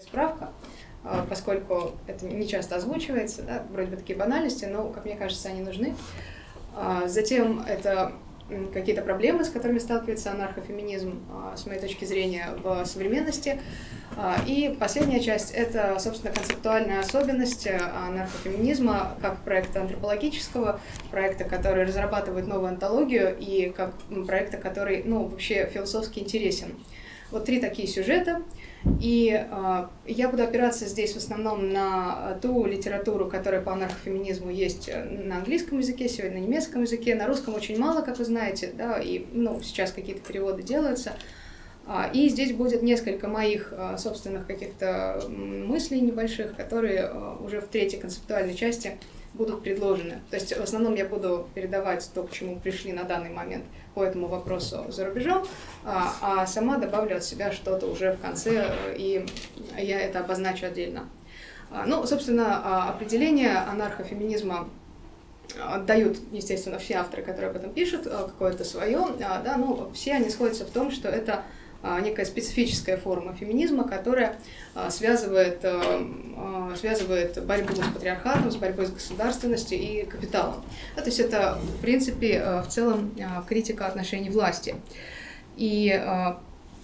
Справка, а, поскольку это не часто озвучивается, да, вроде бы такие банальности, но, как мне кажется, они нужны. А, затем это какие-то проблемы, с которыми сталкивается анархофеминизм, а, с моей точки зрения, в современности. И последняя часть — это, собственно, концептуальная особенность анархофеминизма как проекта антропологического, проекта, который разрабатывает новую антологию, и как проекта, который, ну, вообще философски интересен. Вот три такие сюжета — и э, я буду опираться здесь в основном на ту литературу, которая по анархофеминизму есть э, на английском языке, сегодня на немецком языке, на русском очень мало, как вы знаете, да, и ну, сейчас какие-то переводы делаются. А, и здесь будет несколько моих а, собственных каких-то мыслей небольших, которые уже в третьей концептуальной части будут предложены. То есть в основном я буду передавать то, к чему пришли на данный момент по этому вопросу за рубежом, а, а сама добавлю от себя что-то уже в конце, и я это обозначу отдельно. А, ну, собственно, а, определение анархофеминизма дают, естественно, все авторы, которые об этом пишут, какое-то свое, да, ну, все они сходятся в том, что это некая специфическая форма феминизма, которая а, связывает, а, связывает борьбу с патриархатом, с борьбой с государственностью и капиталом. То есть это, в принципе, в целом критика отношений власти. И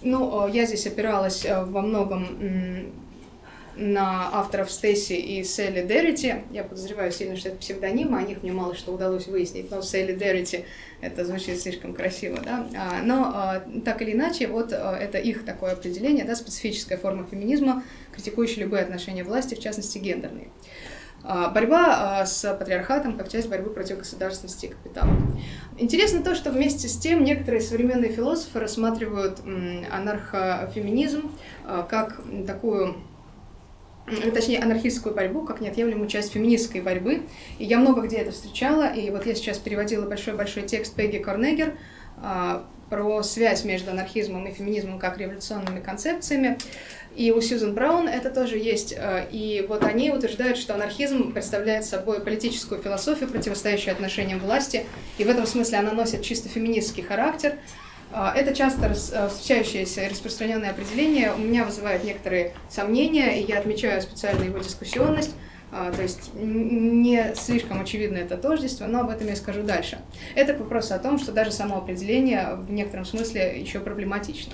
ну, я здесь опиралась во многом на авторов Стейси и Селли Деррити. Я подозреваю сильно, что это псевдонимы, о них мне мало что удалось выяснить, но Селли Деррити это звучит слишком красиво, да. А, но а, так или иначе, вот а, это их такое определение, да, специфическая форма феминизма, критикующая любые отношения власти, в частности гендерные. Борьба с патриархатом как часть борьбы против государственности и капитала. Интересно то, что вместе с тем некоторые современные философы рассматривают анархофеминизм как такую точнее, анархистскую борьбу как неотъемлемую часть феминистской борьбы. И я много где это встречала, и вот я сейчас переводила большой-большой текст Пегги Корнегер а, про связь между анархизмом и феминизмом как революционными концепциями. И у Сьюзен Браун это тоже есть. А, и вот они утверждают, что анархизм представляет собой политическую философию, противостоящую отношениям власти, и в этом смысле она носит чисто феминистский характер, это часто э, встречающееся и распространенное определение у меня вызывает некоторые сомнения, и я отмечаю специально его дискуссионность, а, то есть не слишком очевидно это тождество, но об этом я скажу дальше. Это к вопросу о том, что даже само определение в некотором смысле еще проблематично.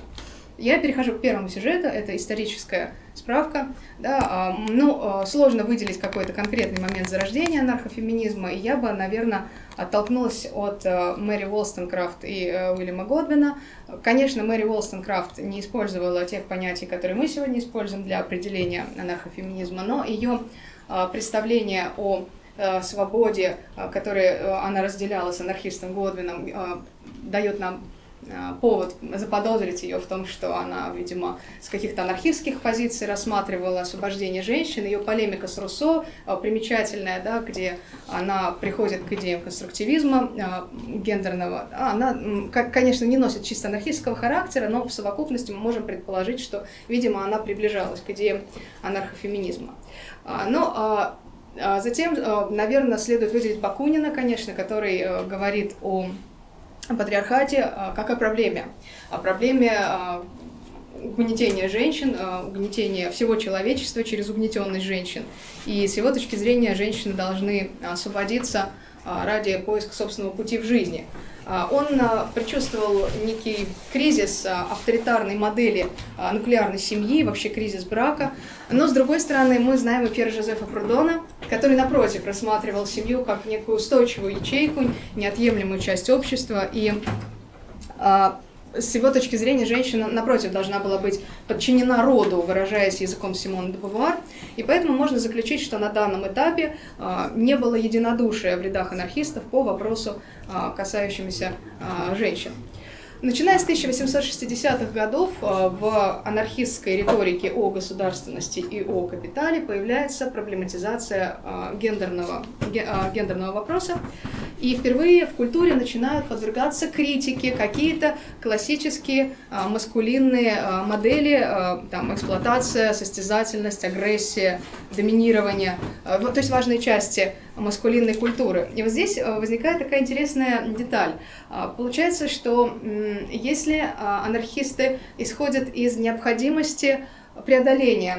Я перехожу к первому сюжету, это историческая справка. Да, а, ну, а, сложно выделить какой-то конкретный момент зарождения анархофеминизма, и я бы, наверное, оттолкнулась от а, Мэри Уолстонкрафт и Уильяма Годвина. Конечно, Мэри Уолстонкрафт не использовала тех понятий, которые мы сегодня используем для определения анархофеминизма, но ее представление о свободе, которое она разделяла с анархистом Годвином, дает нам Э, повод заподозрить ее в том, что она, видимо, с каких-то анархистских позиций рассматривала освобождение женщин. Ее полемика с Руссо э, примечательная, да, где она приходит к идеям конструктивизма э, гендерного. Она, конечно, не носит чисто анархистского характера, но в совокупности мы можем предположить, что, видимо, она приближалась к идеям анархофеминизма. Но а, а затем, наверное, следует выделить Бакунина, конечно, который говорит о патриархате а, как о проблеме. О проблеме а, угнетения женщин, а, угнетения всего человечества через угнетенность женщин. И с его точки зрения женщины должны освободиться ради поиска собственного пути в жизни. Он предчувствовал некий кризис авторитарной модели нуклеарной семьи, вообще кризис брака. Но, с другой стороны, мы знаем и Пьера Жозефа Прудона, который, напротив, рассматривал семью как некую устойчивую ячейку, неотъемлемую часть общества. И а, с его точки зрения женщина, напротив, должна была быть подчинена роду, выражаясь языком Симона де Бувуар. И поэтому можно заключить, что на данном этапе а, не было единодушия в рядах анархистов по вопросу, а, касающемуся а, женщин. Начиная с 1860-х годов э, в анархистской риторике о государственности и о капитале появляется проблематизация э, гендерного, э, гендерного вопроса. И впервые в культуре начинают подвергаться критике какие-то классические маскулинные модели, там, эксплуатация, состязательность, агрессия, доминирование, то есть важные части маскулинной культуры. И вот здесь э, возникает такая интересная деталь. А, получается, что если а, анархисты исходят из необходимости преодоления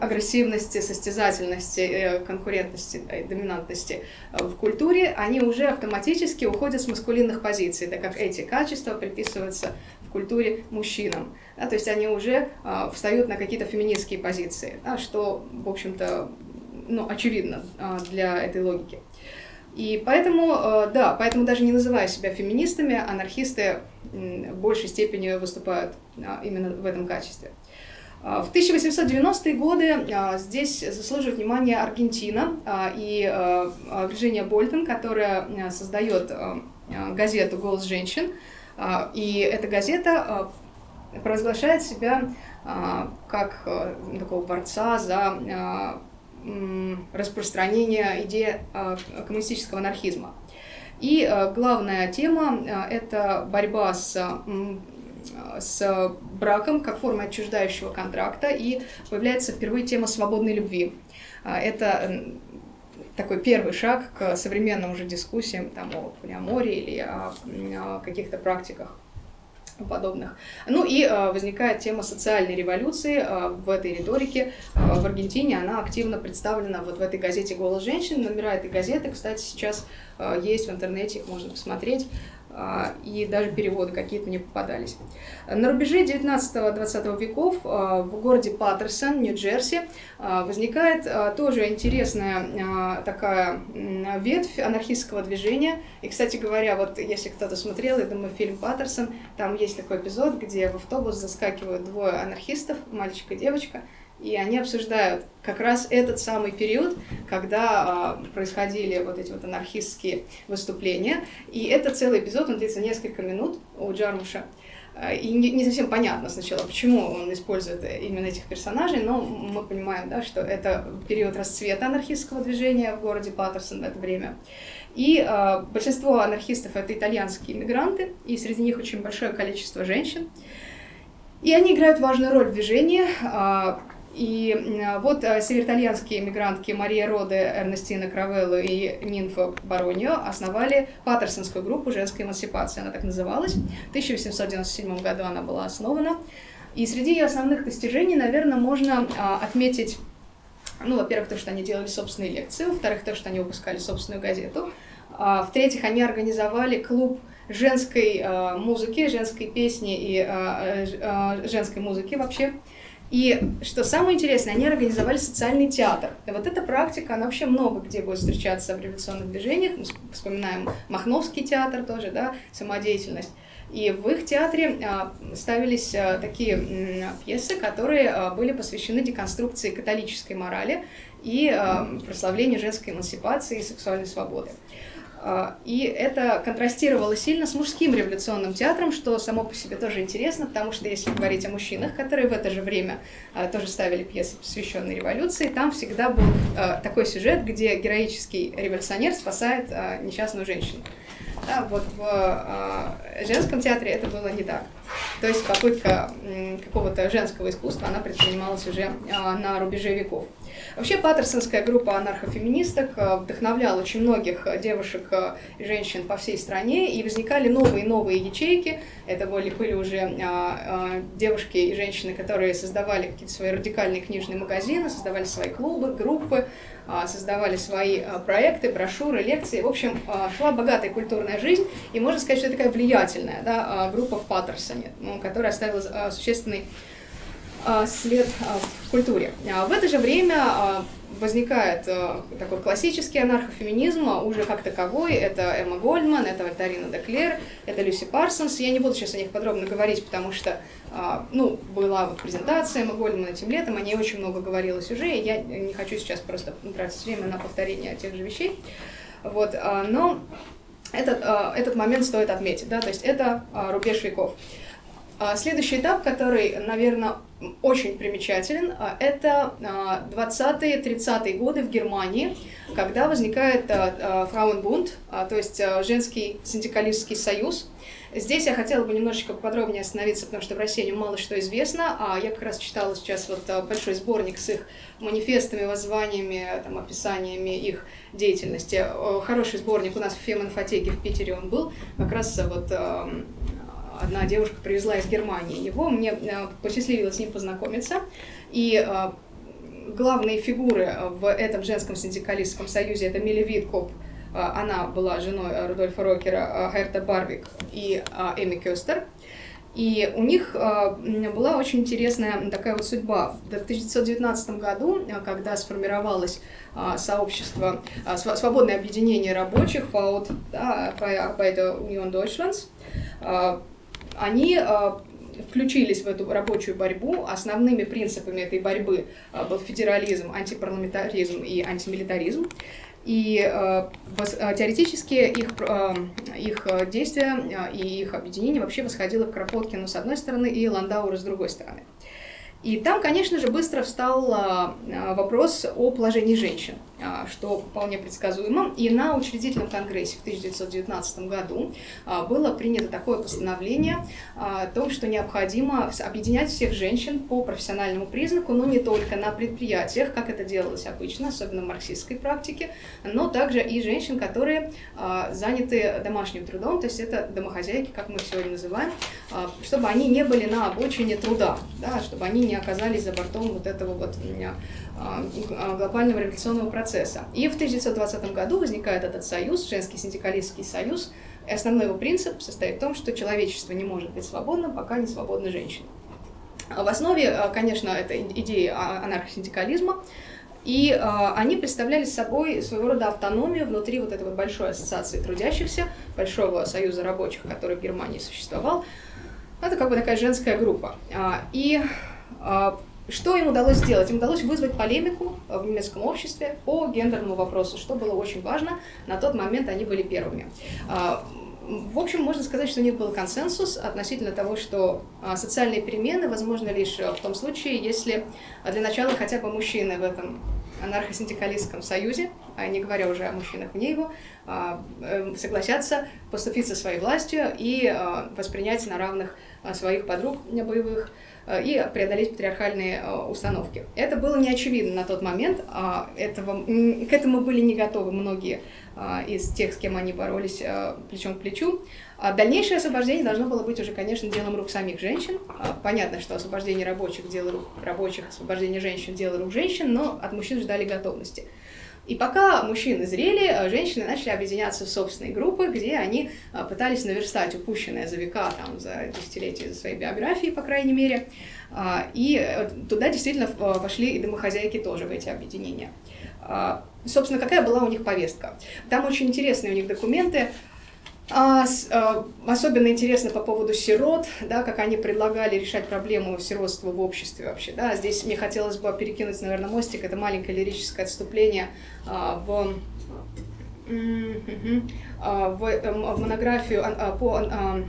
агрессивности, состязательности, конкурентности, доминантности в культуре, они уже автоматически уходят с маскулинных позиций, так как эти качества приписываются в культуре мужчинам. Да, то есть они уже встают на какие-то феминистские позиции, да, что, в общем-то, ну, очевидно для этой логики. И поэтому, э, да, поэтому даже не называя себя феминистами, анархисты в большей степени выступают а, именно в этом качестве. А, в 1890-е годы а, здесь заслуживает внимания Аргентина и Вирджиния Больтон, которая создает газету «Голос женщин». И эта газета провозглашает себя как такого борца за распространения идеи а, коммунистического анархизма. И а, главная тема а, – это борьба с с браком как формой отчуждающего контракта, и появляется впервые тема свободной любви. Это такой первый шаг к современным уже дискуссиям там, о полиамории или о, о каких-то практиках подобных. Ну и э, возникает тема социальной революции э, в этой риторике. Э, в Аргентине она активно представлена вот в этой газете «Голос женщин». Номера этой газеты, кстати, сейчас э, есть в интернете, их можно посмотреть. А, и даже переводы какие-то мне попадались. На рубеже 19-20 веков а, в городе Паттерсон, Нью-Джерси, а, возникает тоже интересная такая ветвь анархистского движения. И, кстати говоря, вот если кто-то смотрел, я думаю, фильм «Паттерсон», там есть такой эпизод, где в автобус заскакивают двое анархистов, мальчик и девочка, и они обсуждают как раз этот самый период, когда э, происходили вот эти вот анархистские выступления. И это целый эпизод, он длится несколько минут у Джармуша. А, и не, совсем понятно сначала, почему он использует именно этих персонажей, но мы понимаем, да, что это период расцвета анархистского движения в городе Паттерсон в это время. И э, большинство анархистов это итальянские иммигранты, и среди них очень большое количество женщин. И они играют важную роль в движении. И вот э, североитальянские эмигрантки Мария Роде, Эрнестина Кравелло и Нинфа Баронио основали Паттерсонскую группу женской эмансипации, она так называлась. В 1897 году она была основана. И среди ее основных достижений, наверное, можно а, отметить, ну, во-первых, то, что они делали собственные лекции, во-вторых, то, что они выпускали собственную газету, а, в-третьих, они организовали клуб женской э, музыки, женской песни и э, женской музыки вообще. И что самое интересное, они организовали социальный театр. И вот эта практика, она вообще много где будет встречаться в революционных движениях. Мы вспоминаем Махновский театр тоже, да, самодеятельность. И в их театре а, ставились а, такие пьесы, которые а, были посвящены деконструкции католической морали и прославлению женской эмансипации и сексуальной свободы. А, и это контрастировало сильно с мужским революционным театром, что само по себе тоже интересно, потому что если говорить о мужчинах, которые в это же время а, тоже ставили пьесы, посвященные революции, там всегда был а, такой сюжет, где героический революционер спасает несчастную женщину. Да, вот в женском театре это было не так. То есть попытка какого-то женского искусства, она предпринималась уже на рубеже веков. Вообще Паттерсонская группа анархофеминисток э, вдохновляла очень многих э, девушек э, и женщин по всей стране, и возникали новые и новые ячейки. Это были, были уже а, а, девушки и женщины, которые создавали какие-то свои радикальные книжные магазины, создавали свои клубы, группы, а, создавали свои проекты, брошюры, лекции. В общем, шла богатая культурная жизнь, и можно сказать, что это такая влиятельная да, группа в Паттерсоне, которая оставила существенный след а, в культуре. А в это же время возникает такой классический анархофеминизм уже как таковой. Это Эмма Гольдман, это Вальтарина Деклер, это Люси Парсонс. Я не буду сейчас о них подробно говорить, потому что ну, была вот презентация Эмма Гольдман этим летом, о ней очень много говорилось уже, и я не хочу сейчас просто тратить время на повторение тех же вещей. Вот, но этот, этот момент стоит отметить, да, то есть это рубеж веков. Следующий этап, который, наверное, очень примечателен. А, это 20-30-е а, годы в Германии, когда возникает а, Фрауенбунд, то есть женский синдикалистский союз. Здесь я хотела бы немножечко подробнее остановиться, потому что в России мало что известно. А я как раз читала сейчас вот большой сборник с их манифестами, воззваниями, там, описаниями их деятельности. Хороший сборник у нас в феминфотеке в Питере он был. Как раз вот одна девушка привезла из Германии его, мне посчастливилось с ним познакомиться, и главные фигуры в этом женском синдикалистском союзе это Милли Виткоп, она была женой Рудольфа Рокера, Херта Барвик и Эми Кёстер. И у них была очень интересная такая вот судьба. В 1919 году, когда сформировалось сообщество, свободное объединение рабочих, ФАУД, да, Union Deutschlands, они включились в эту рабочую борьбу. Основными принципами этой борьбы был федерализм, антипарламентаризм и антимилитаризм. И э, э, теоретически их, э, их действия и их объединение вообще восходило к Кропоткину с одной стороны и Ландауру с другой стороны. И там, конечно же, быстро встал а, а, вопрос о положении женщин, а, что вполне предсказуемо. И на учредительном конгрессе в 1919 году было принято такое постановление о том, что необходимо объединять всех женщин по профессиональному признаку, но не только на предприятиях, как это делалось обычно, особенно в марксистской практике, но также и женщин, которые заняты домашним трудом, то есть это домохозяйки, как мы сегодня называем, чтобы они не были на обочине труда, да, чтобы они не не оказались за бортом вот этого вот а, а, глобального революционного процесса. И в 1920 году возникает этот союз, женский синдикалистский союз, и основной его принцип состоит в том, что человечество не может быть свободным, пока не свободны женщины. В основе, а, конечно, это идеи анархосиндикализма, и они представляли собой своего рода автономию внутри вот этой вот большой ассоциации трудящихся, большого союза рабочих, который в Германии существовал. Это как бы такая женская группа. И что им удалось сделать? Им удалось вызвать полемику в немецком обществе по гендерному вопросу, что было очень важно. На тот момент они были первыми. А, в общем, можно сказать, что у них был консенсус относительно того, что а, социальные перемены возможны лишь в том случае, если для начала хотя бы мужчины в этом анархосиндикалистском союзе, а не говоря уже о мужчинах вне его, эм, согласятся поступиться своей властью и воспринять на равных своих подруг боевых, и преодолеть патриархальные э, установки. Это было не очевидно на тот момент, а этого, к этому были не готовы многие а, из тех, с кем они боролись э, плечом к плечу. А дальнейшее освобождение должно было быть уже, конечно, делом рук самих женщин. Понятно, что освобождение рабочих – дело рук рабочих, освобождение женщин – дело рук женщин, но от мужчин ждали готовности. И пока мужчины зрели, э, женщины начали объединяться в собственные группы, где они э, пытались наверстать упущенное за века, там, за десятилетия, за своей биографии, по крайней мере. А, и э, туда действительно вошли и домохозяйки тоже в эти объединения. А, собственно, какая была у них повестка? Там очень интересные у них документы, а, с, а, особенно интересно по поводу сирот, да, как они предлагали решать проблему сиротства в обществе вообще. Да. Здесь мне хотелось бы перекинуть, наверное, мостик, это маленькое лирическое отступление а, в, а, в, эм, в монографию а, по а,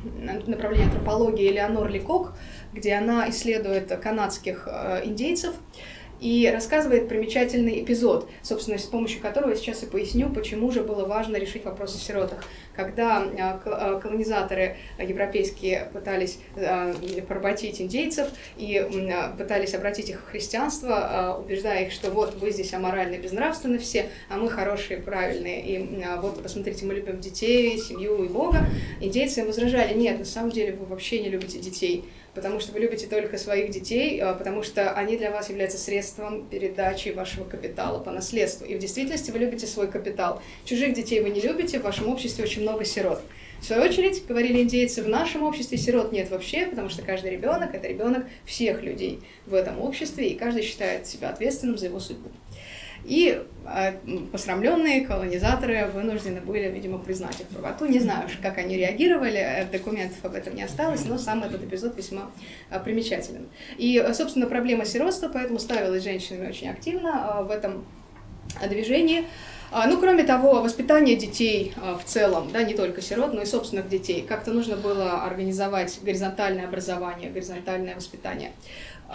направлению антропологии Элеонор Ликок, где она исследует канадских а, индейцев и рассказывает примечательный эпизод, собственно, с помощью которого я сейчас и поясню, почему же было важно решить вопрос о сиротах. Когда а, а, колонизаторы европейские пытались а, поработить индейцев и пытались обратить их в христианство, убеждая их, что вот вы здесь аморальны, безнравственны все, а мы хорошие, правильные, и вот посмотрите, мы любим детей, семью и Бога, индейцы им возражали, нет, на самом деле вы вообще не любите детей, потому что вы любите только своих детей, а, потому что они для вас являются средством передачи вашего капитала по наследству. И в действительности вы любите свой капитал. Чужих детей вы не любите, в вашем обществе очень много сирот. В свою очередь, говорили индейцы, в нашем обществе сирот нет вообще, потому что каждый ребенок – это ребенок всех людей в этом обществе, и каждый считает себя ответственным за его судьбу. И э, посрамленные колонизаторы вынуждены были, видимо, признать их правоту. Не знаю, как они реагировали, э, документов об этом не осталось, но сам этот эпизод весьма э, примечателен. И, собственно, проблема сиротства поэтому ставилась женщинами очень активно в этом движении. А, ну, кроме того, воспитание детей в целом, да, не только сирот, но и собственных детей. Как-то нужно было организовать горизонтальное образование, горизонтальное воспитание.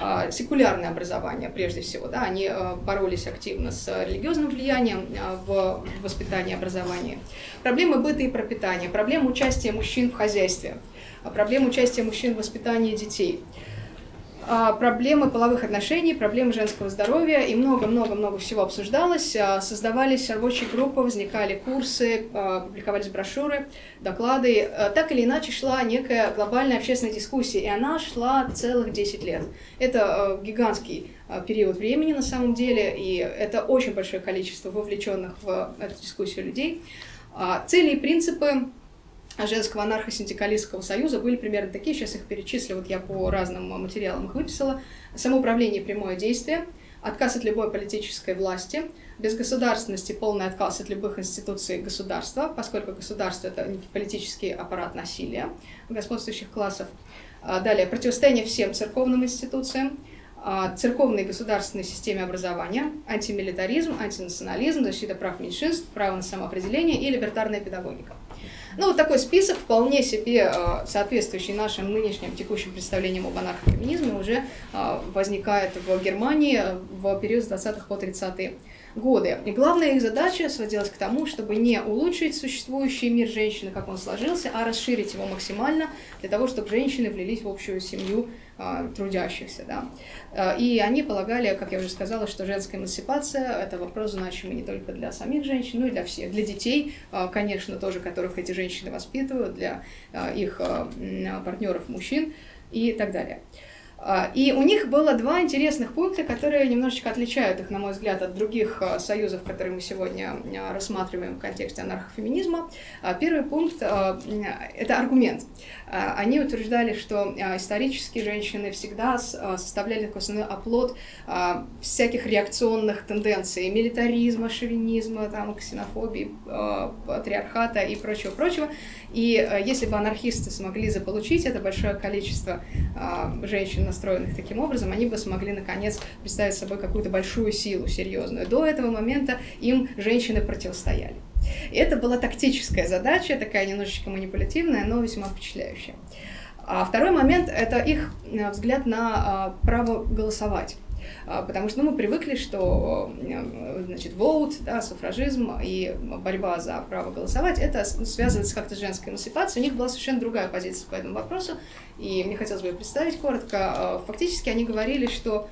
А, секулярное образование, прежде всего. Да, они а, боролись активно с религиозным влиянием а, в воспитании образования. Проблемы быта и пропитания, проблема участия мужчин в хозяйстве, проблема участия мужчин в воспитании детей. А, проблемы половых отношений, проблемы женского здоровья, и много-много-много всего обсуждалось. А, создавались рабочие группы, возникали курсы, а, публиковались брошюры, доклады. Так или иначе шла некая глобальная общественная дискуссия, и она шла целых 10 лет. Это гигантский период времени на самом деле, и это очень большое количество вовлеченных в эту дискуссию людей. Цели и принципы женского анархосиндикалистского союза были примерно такие, сейчас их перечислю, вот я по разным материалам их выписала. Самоуправление прямое действие, отказ от любой политической власти, безгосударственности, полный отказ от любых институций государства, поскольку государство — это политический аппарат насилия господствующих классов. А, далее, противостояние всем церковным институциям, а, церковной и государственной системе образования, антимилитаризм, антинационализм, защита прав меньшинств, право на самоопределение и либертарная педагогика. Ну, вот такой список, вполне себе э, соответствующий нашим нынешним текущим представлениям об анархофеминизме, уже э, возникает в Германии в период с 20-х по 30-е годы. И главная их задача сводилась к тому, чтобы не улучшить существующий мир женщины, как он сложился, а расширить его максимально для того, чтобы женщины влились в общую семью трудящихся. Да. А, и они полагали, как я уже сказала, что женская эмансипация – это вопрос значимый не только для самих женщин, но и для всех. Для детей, а, конечно, тоже, которых эти женщины воспитывают, для их партнеров мужчин и так далее. А, и у них было два интересных пункта, которые немножечко отличают их, на мой взгляд, от других а, союзов, которые мы сегодня а, рассматриваем в контексте анархофеминизма. Первый пункт – это аргумент. Они утверждали, что исторически женщины всегда составляли такой основной оплот всяких реакционных тенденций, милитаризма, шовинизма, там, ксенофобии, патриархата и прочего-прочего. И если бы анархисты смогли заполучить это большое количество женщин настроенных таким образом, они бы смогли, наконец, представить собой какую-то большую силу серьезную. До этого момента им женщины противостояли. И это была тактическая задача, такая немножечко манипулятивная, но весьма впечатляющая. А второй момент – это их э, взгляд на а, право голосовать. А, потому что ну, мы привыкли, что э, значит, vote, да, суфражизм и борьба за право голосовать, это как-то с женской эмансипацией. У них была совершенно другая позиция по этому вопросу, и мне хотелось бы ее представить коротко. А, фактически они говорили, что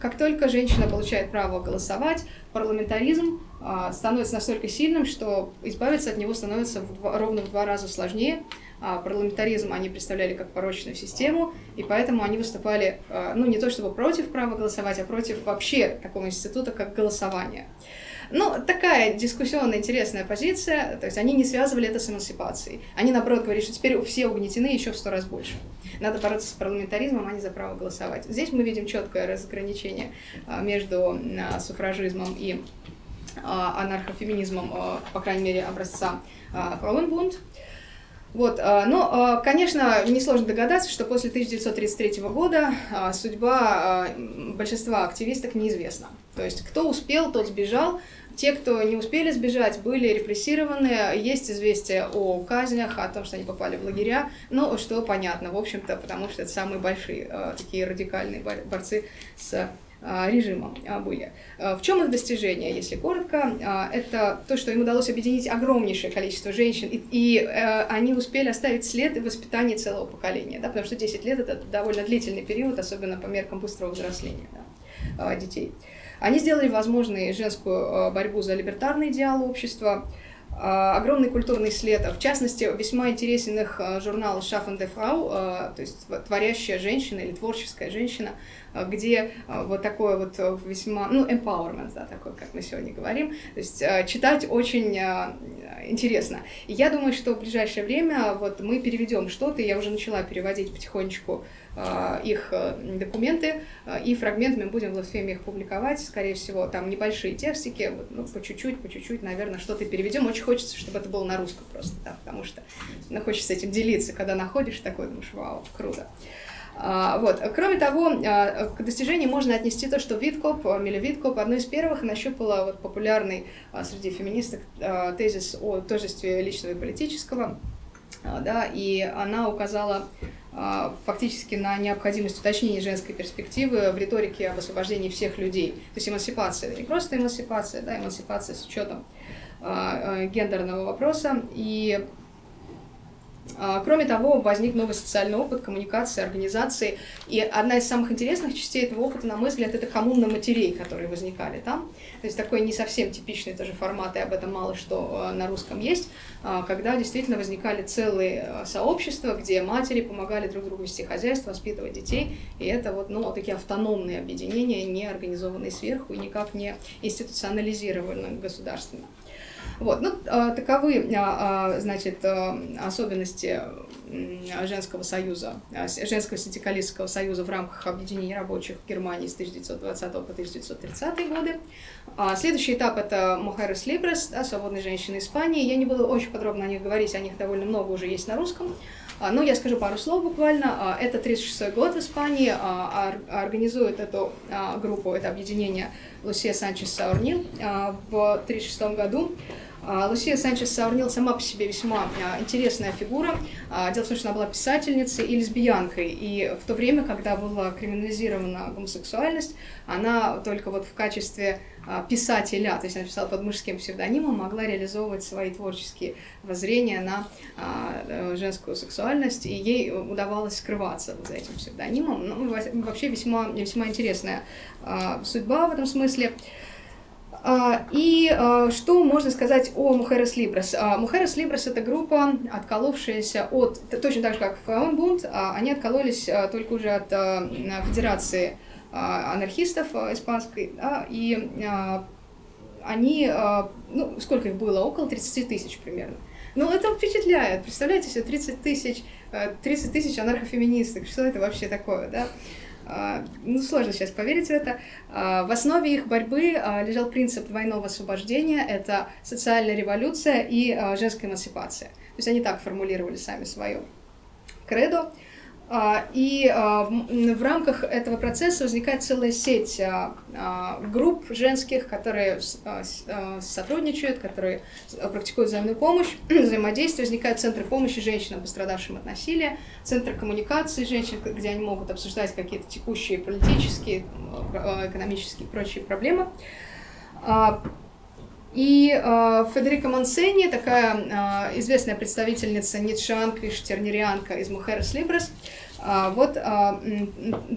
как только женщина получает право голосовать, парламентаризм становится настолько сильным, что избавиться от него становится в два, ровно в два раза сложнее, а, парламентаризм они представляли как порочную систему, и поэтому они выступали, а, ну, не то чтобы против права голосовать, а против вообще такого института, как голосование. Ну, такая дискуссионная, интересная позиция, то есть они не связывали это с эмансипацией. Они, наоборот, говорили, что теперь все угнетены еще в сто раз больше. Надо бороться с парламентаризмом, а не за право голосовать. Здесь мы видим четкое разграничение а, между суфражизмом и анархофеминизмом, по крайней мере, образца Фрауенбунд. Вот, а, но, а, конечно, несложно догадаться, что после 1933 года а, судьба большинства активисток неизвестна. То есть, кто успел, тот сбежал. Те, кто не успели сбежать, были репрессированы. Есть известия о казнях, о том, что они попали в лагеря. Но что понятно, в общем-то, потому что это самые большие такие радикальные борцы с а, режимом а, были. А, в чем их достижение, если коротко? Это то, что им удалось объединить огромнейшее количество женщин, и, и они успели оставить след в воспитании целого поколения, да, потому что 10 лет — это довольно длительный период, особенно по меркам быстрого взросления да, детей. Они сделали возможной женскую борьбу за либертарный идеал общества, огромный культурный след. В частности, весьма интересен их журнал «Schaffen der Frau», то есть творящая женщина или творческая женщина, где вот такое вот весьма, ну, empowerment, да, такой, как мы сегодня говорим. То есть читать очень интересно. И я думаю, что в ближайшее время вот мы переведем что-то, я уже начала переводить потихонечку их э, документы, а, и фрагментами будем в Латфеме их публиковать, скорее всего, там небольшие текстики, ну, по чуть-чуть, по чуть-чуть, наверное, что-то переведем. Очень хочется, чтобы это было на русском просто, да, потому что ну, хочется этим делиться, когда находишь такой, думаешь, вау, круто. А, вот. Кроме того, к достижению можно отнести то, что Виткоп, Миля Виткоп, одной из первых нащупала вот популярный среди феминисток тезис о тождестве личного и политического, да, и она указала а, фактически на необходимость уточнения женской перспективы в риторике об освобождении всех людей. То есть эмансипация, не просто эмансипация, да, эмансипация с учетом а, а, гендерного вопроса. И А, кроме того, возник новый социальный опыт коммуникации, организации. И одна из самых интересных частей этого опыта, на мой взгляд, это коммуна матерей, которые возникали там. То есть такой не совсем типичный тоже формат, и об этом мало что а, на русском есть, а, когда действительно возникали целые сообщества, где матери помогали друг другу вести хозяйство, воспитывать детей. И это вот, ну, такие автономные объединения, не организованные сверху и никак не институционализированные государственно. Вот, ну, а, таковы, а, а, значит, особенности женского союза, женского синдикалистского союза в рамках объединения рабочих в Германии с 1920 по 1930 годы. Следующий этап – это Мухерес Либрес, да, свободные женщины Испании. Я не буду очень подробно о них говорить, о них довольно много уже есть на русском. Но я скажу пару слов буквально. Это 36 год в Испании. Организует эту группу, это объединение Лусия Санчес Саурнил в 1936 году. А, Лусия Санчес Саурнил сама по себе весьма а, интересная фигура. А, дело в том, что она была писательницей и лесбиянкой, и в то время, когда была криминализирована гомосексуальность, она только вот в качестве писателя, то есть она писала под мужским псевдонимом, могла реализовывать свои творческие воззрения на женскую сексуальность, и ей удавалось скрываться за этим псевдонимом. Ну, вообще весьма, весьма интересная судьба в этом смысле. А, и а, что можно сказать о Мухерес Либрес? А, Мухерес Либрес — это группа, отколовшаяся от, точно так же, как Фаунбунд, они откололись только уже от Федерации анархистов испанской, да, и они, ну, сколько их было? Около 30 тысяч примерно. Ну, это впечатляет. Представляете себе, 30 тысяч, 30 тысяч анархофеминисток. Что это вообще такое, да? А, ну, сложно сейчас поверить в это. А, в основе их борьбы а, лежал принцип двойного освобождения, это социальная революция и женская эмансипация. То есть они так формулировали сами свое кредо. А, и а, в рамках этого процесса возникает целая сеть а, групп женских, которые сотрудничают, которые практикуют взаимную помощь, взаимодействие. Возникают центры помощи женщинам, пострадавшим от насилия, центры коммуникации женщин, где они могут обсуждать какие-то текущие политические, экономические и прочие проблемы. И э, Федерика Мансени, такая э, известная представительница ницшеанка и штернерианка из Мухерес Либрес, э, вот э,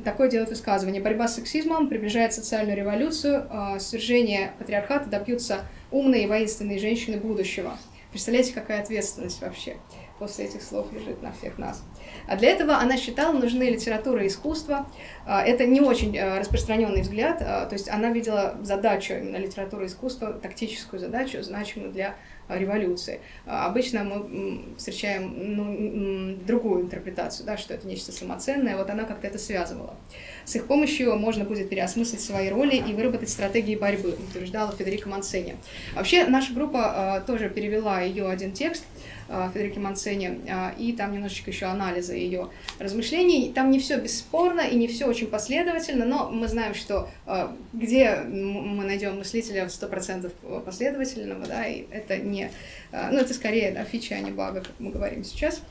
такое делает высказывание. Борьба с сексизмом приближает социальную революцию, э, свержение патриархата добьются умные и воинственные женщины будущего. Представляете, какая ответственность вообще после этих слов лежит на всех нас. А для этого она считала, нужны литература и искусство. А, это не очень а, распространенный взгляд, а, то есть она видела задачу именно литературы и искусства, тактическую задачу, значимую для революции. Обычно мы встречаем ну, другую интерпретацию, да, что это нечто самоценное, вот она как-то это связывала. С их помощью можно будет переосмыслить свои роли и выработать стратегии борьбы, утверждала Федерика Мансени. Вообще, наша группа тоже перевела ее один текст, Федерике Манцени, э, и там немножечко еще анализа ее размышлений. Там не все бесспорно и не все очень последовательно, но мы знаем, что э, где мы найдем мыслителя 100% последовательного, да, и это не, ну это скорее да, фича, а не бага, как мы говорим сейчас.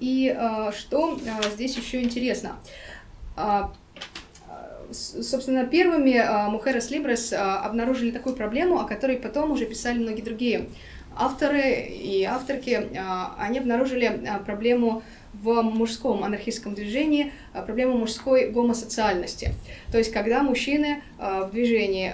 И что здесь еще интересно? собственно, первыми Мухерес Либрес обнаружили такую проблему, о которой потом уже писали многие другие Авторы и авторки, а, они обнаружили а, проблему в мужском анархистском движении, а, проблему мужской гомосоциальности. То есть, когда мужчины в движении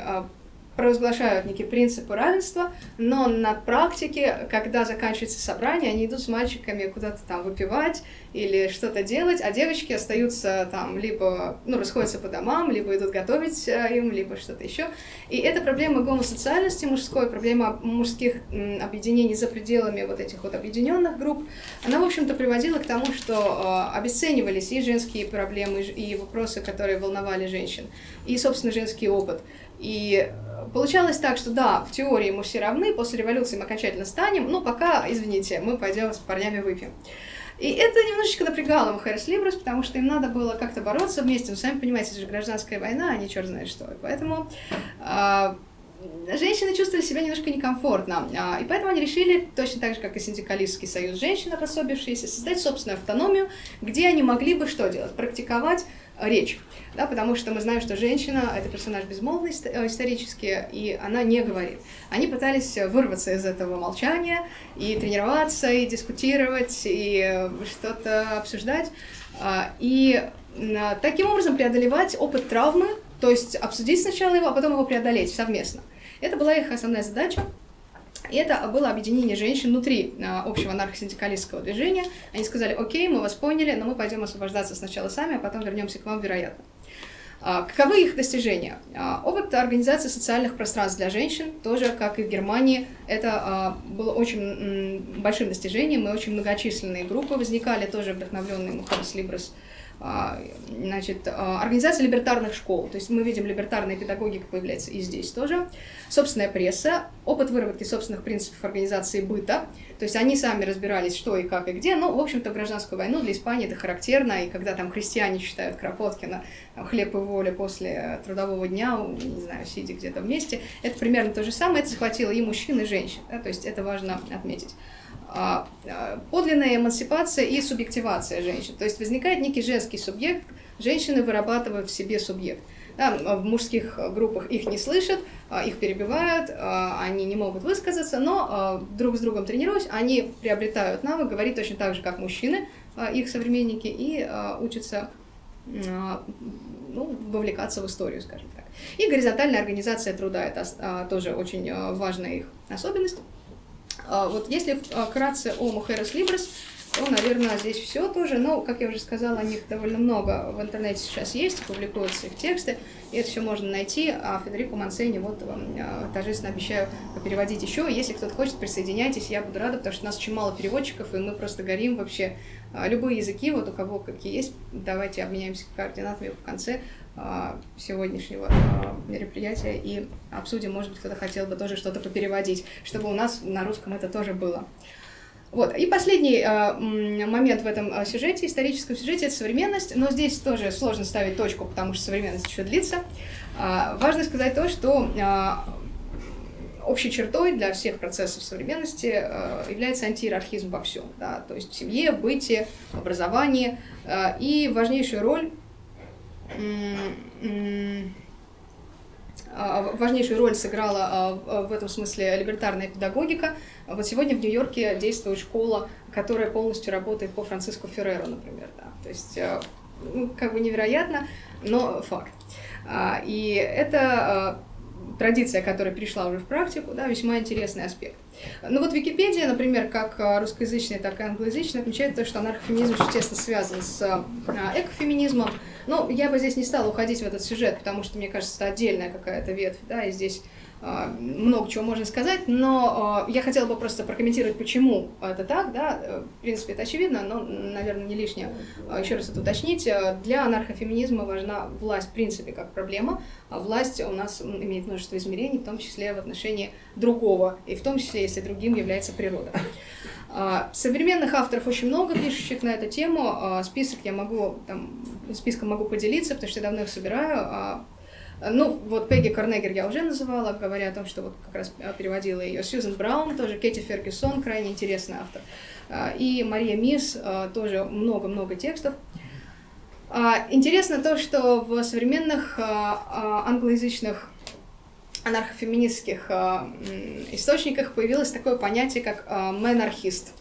провозглашают некие принципы равенства, но на практике, когда заканчивается собрание, они идут с мальчиками куда-то там выпивать или что-то делать, а девочки остаются там либо, ну, расходятся по домам, либо идут готовить э, им, либо что-то еще. И это проблема гомосоциальности мужской, проблема мужских объединений за пределами вот этих вот объединенных групп, она, в общем-то, приводила к тому, что э, обесценивались и женские проблемы, и вопросы, которые волновали женщин, и, собственно, женский опыт. И получалось так, что да, в теории мы все равны, после революции мы окончательно станем, но пока, извините, мы пойдем с парнями выпьем. И это немножечко напрягало Мухарес Либрус, потому что им надо было как-то бороться вместе. Вы сами понимаете, это же гражданская война, а не черт знает что. И поэтому э, женщины чувствовали себя немножко некомфортно. Э, и поэтому они решили, точно так же, как и синдикалистский союз женщин, обособившиеся, создать собственную автономию, где они могли бы что делать? Практиковать речь, да, потому что мы знаем, что женщина — это персонаж безмолвный исторически, и она не говорит. Они пытались вырваться из этого молчания и тренироваться, и дискутировать, и что-то обсуждать, и таким образом преодолевать опыт травмы, то есть обсудить сначала его, а потом его преодолеть совместно. Это была их основная задача. Это было объединение женщин внутри а, общего анархосиндикалистского движения. Они сказали, окей, мы вас поняли, но мы пойдем освобождаться сначала сами, а потом вернемся к вам, вероятно. А, каковы их достижения? А, опыт организации социальных пространств для женщин, тоже, как и в Германии, это было очень большим достижением, и очень многочисленные группы возникали, тоже вдохновленные Мухарс Либрес а, значит, а, организация либертарных школ, то есть мы видим либертарная педагогика появляется и здесь тоже, собственная пресса, опыт выработки собственных принципов организации быта, то есть они сами разбирались, что и как и где, но, в общем-то, в гражданскую войну для Испании это характерно, и когда там крестьяне читают Кропоткина «Хлеб и воля» после трудового дня, не знаю, сидя где-то вместе, это примерно то же самое, это захватило и мужчин, и женщин, да, то есть это важно отметить. А, а, подлинная эмансипация и субъективация женщин. То есть возникает некий женский субъект, женщины вырабатывают в себе субъект. Да, в мужских группах их не слышат, а, их перебивают, они не могут высказаться, но друг с другом тренируясь, они приобретают навык говорить точно так же, как мужчины, их современники, и учатся ну, вовлекаться в историю, скажем так. И горизонтальная организация труда – это тоже очень важная их особенность. А, вот если а, вкратце о Мухерес Либрес, то, наверное, здесь все тоже. Но, как я уже сказала, о них довольно много в интернете сейчас есть, публикуются их тексты, и это все можно найти. А Федерико Мансени вот вам а, торжественно обещаю переводить еще. Если кто-то хочет, присоединяйтесь, я буду рада, потому что у нас очень мало переводчиков, и мы просто горим вообще. Любые языки, вот у кого какие есть, давайте обменяемся координатами в конце. А, сегодняшнего а, мероприятия и обсудим, может быть, кто-то хотел бы тоже что-то попереводить, чтобы у нас на русском это тоже было. Вот. И последний э, момент в этом сюжете, историческом сюжете, это современность, но здесь тоже сложно ставить точку, потому что современность еще длится. Э, важно сказать то, что общей чертой для всех процессов современности э, является антииерархизм во всем, да, то есть в семье, в быте, в образовании, э, и важнейшую роль а, важнейшую роль сыграла а, в этом смысле либертарная педагогика. Вот сегодня в Нью-Йорке действует школа, которая полностью работает по Франциско Ферреру, например. Да. То есть, а, ну, как бы невероятно, но факт. И это традиция, которая перешла уже в практику, да, весьма интересный аспект. Ну вот Википедия, например, как русскоязычная, так и англоязычная, отмечает то, что анархофеминизм очень тесно связан с экофеминизмом, ну, я бы здесь не стала уходить в этот сюжет, потому что, мне кажется, это отдельная какая-то ветвь, да, и здесь много чего можно сказать, но э, я хотела бы просто прокомментировать, почему это так, да, э, в принципе, это очевидно, но, наверное, не лишнее э, еще раз это уточнить. Для анархофеминизма важна власть, в принципе, как проблема, а власть у нас имеет множество измерений, в том числе в отношении другого, и в том числе, если другим является природа. А, современных авторов очень много, пишущих на эту тему. А, список я могу, там, списком могу поделиться, потому что я давно их собираю. А, ну, вот Пегги Корнегер я уже называла, говоря о том, что вот как раз переводила ее. Сьюзен Браун, тоже Кэти Фергюсон, крайне интересный автор. И Мария Мисс, тоже много-много текстов. Интересно то, что в современных англоязычных анархофеминистских источниках появилось такое понятие, как менархист.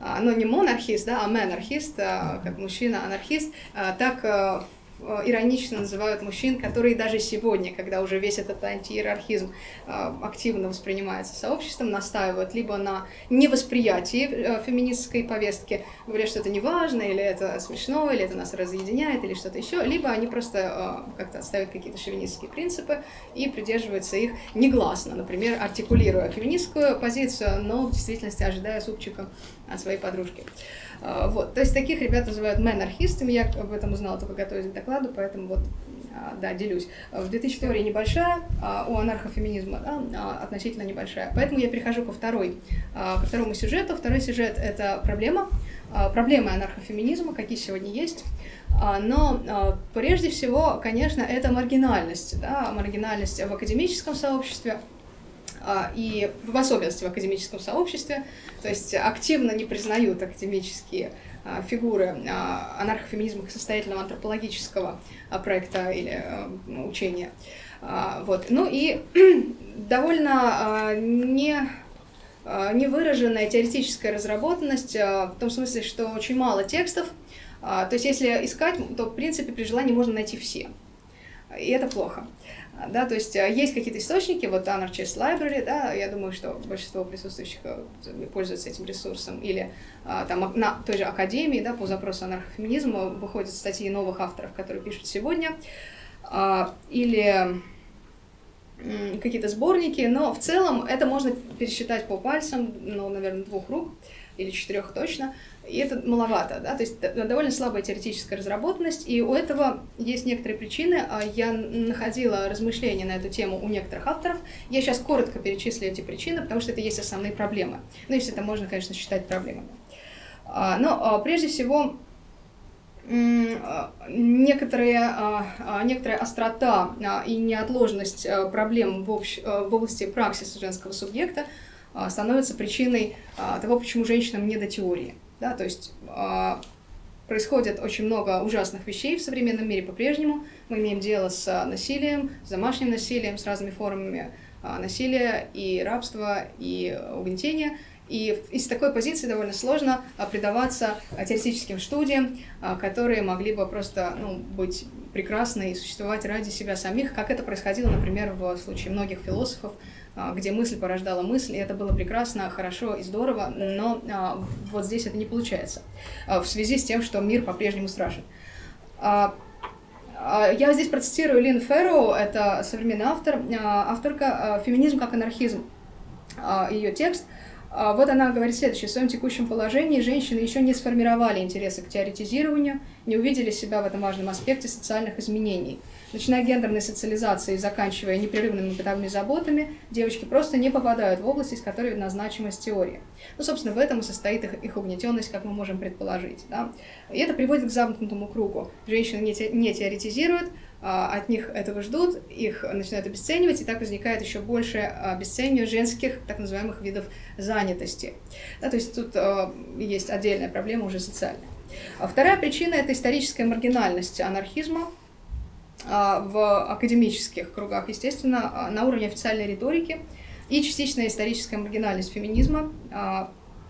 Э, ну, не монархист, да, а менархист, как мужчина-анархист. Так иронично называют мужчин, которые даже сегодня, когда уже весь этот антииерархизм э, активно воспринимается сообществом, настаивают либо на невосприятии э, феминистской повестки, говорят, что это не важно, или это смешно, или это нас разъединяет, или что-то еще, либо они просто как-то отставят какие-то шовинистские принципы и придерживаются их негласно, например, артикулируя феминистскую позицию, но в действительности ожидая супчика от своей подружки. А, вот. То есть таких ребят называют менархистами, я об этом узнала только готовясь к докладу, поэтому вот а, да, делюсь. В 2000 теории небольшая, а у анархофеминизма да, относительно небольшая. Поэтому я перехожу ко, второй, ко второму сюжету. Второй сюжет — это проблема, проблемы анархофеминизма, какие сегодня есть. Но прежде всего, конечно, это маргинальность, да, маргинальность в академическом сообществе, и в особенности в академическом сообществе, то есть активно не признают академические фигуры анархофеминизма состоятельного антропологического проекта или учения. Вот. Ну и довольно не невыраженная теоретическая разработанность, в том смысле, что очень мало текстов, то есть если искать, то в принципе при желании можно найти все, и это плохо. Да, то есть есть какие-то источники, вот Anarchist Library, да, я думаю, что большинство присутствующих пользуются этим ресурсом, или там на той же Академии, да, по запросу анархофеминизма выходят статьи новых авторов, которые пишут сегодня, или какие-то сборники, но в целом это можно пересчитать по пальцам, ну, наверное, двух рук или четырех точно, и это маловато, да, то есть довольно слабая теоретическая разработанность, и у этого есть некоторые причины. А я находила размышления на эту тему у некоторых авторов. Я сейчас коротко перечислю эти причины, потому что это есть основные проблемы. Ну, если это можно, конечно, считать проблемами. А, но а, прежде всего некоторые, некоторая острота и неотложность проблем в, общ... в области праксиса женского субъекта становится причиной того, почему женщинам не до теории. Да, то есть происходит очень много ужасных вещей в современном мире по-прежнему. Мы имеем дело с насилием, с домашним насилием, с разными формами насилия и рабства, и угнетения – и из такой позиции довольно сложно а, предаваться а, теоретическим студиям, а, которые могли бы просто ну, быть прекрасны и существовать ради себя самих, как это происходило, например, в случае многих философов, где мысль порождала мысль, и это было прекрасно, хорошо и здорово, но вот здесь это не получается, в связи с тем, что мир по-прежнему страшен. Я здесь процитирую Лин Ферроу, это современный автор, авторка «Феминизм как анархизм». Ее текст – а, вот она говорит следующее. В своем текущем положении женщины еще не сформировали интересы к теоретизированию, не увидели себя в этом важном аспекте социальных изменений. Начиная гендерной социализации и заканчивая непрерывными бытовыми заботами, девочки просто не попадают в область, из которой видна значимость теории. Ну, собственно, в этом и состоит их, их угнетенность, как мы можем предположить. Да? И это приводит к замкнутому кругу. Женщины не, те, не теоретизируют, а, от них этого ждут, их начинают обесценивать, и так возникает еще больше обесценивание женских так называемых видов занятости. Да, то есть тут э, есть отдельная проблема уже социальная. А вторая причина – это историческая маргинальность анархизма а, в академических кругах, естественно, на уровне официальной риторики и частичная историческая маргинальность феминизма,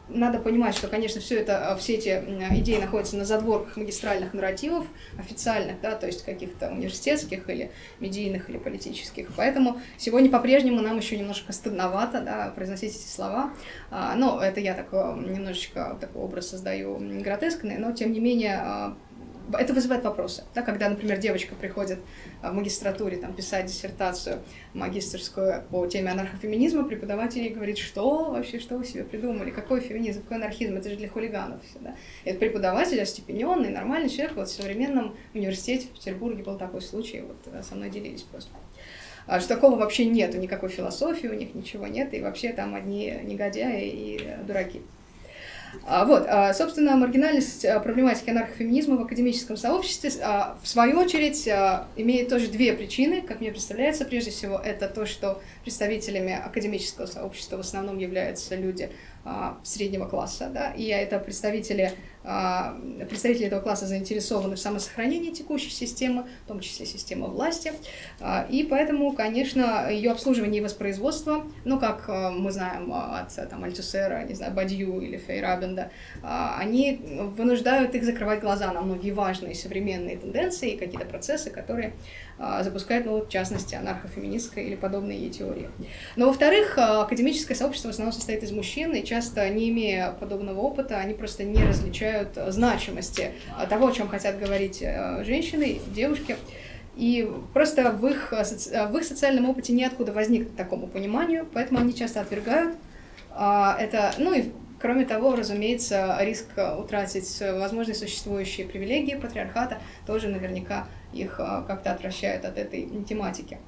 надо понимать, что, конечно, все это, все эти идеи находятся на задворках магистральных нарративов, официальных, да, то есть каких-то университетских или медийных или политических. Поэтому сегодня по-прежнему нам еще немножко стыдновато да, произносить эти слова. А, но это я такой немножечко такой образ создаю гротескный, но тем не менее а, это вызывает вопросы. Да, когда, например, девочка приходит в магистратуре там, писать диссертацию магистрскую по теме анархофеминизма, преподаватель ей говорит, что вообще, что вы себе придумали, какой феминизм, какой анархизм, это же для хулиганов все, да. И это преподаватель, остепененный, нормальный человек, вот в современном университете в Петербурге был такой случай, вот э, со мной делились просто а, что такого вообще нету, никакой философии у них, ничего нет, и вообще там одни негодяи и дураки. А, вот, а, собственно, маргинальность а, проблематики анархофеминизма в академическом сообществе, в свою очередь, имеет тоже две причины, как мне представляется. Прежде всего, это то, что представителями академического сообщества в основном являются люди среднего класса, да, и это представители а, представители этого класса заинтересованы в самосохранении текущей системы, в том числе системы власти. А, и поэтому, конечно, ее обслуживание и воспроизводство, ну, как а, мы знаем от там, Альтусера, не знаю, Бадью или Фейрабенда, они вынуждают их закрывать глаза на многие важные современные тенденции и какие-то процессы, которые запускают, ну, в частности, анархофеминистская или подобные ей теории. Но, во-вторых, академическое сообщество в основном состоит из мужчин, и часто, не имея подобного опыта, они просто не различают значимости того, о чем хотят говорить э, женщины, девушки. И просто в их, в их социальном опыте неоткуда возникнуть такому пониманию, поэтому они часто отвергают а, это. Ну и кроме того, разумеется, риск утратить возможные существующие привилегии патриархата тоже наверняка их э, как-то отвращает от этой тематики.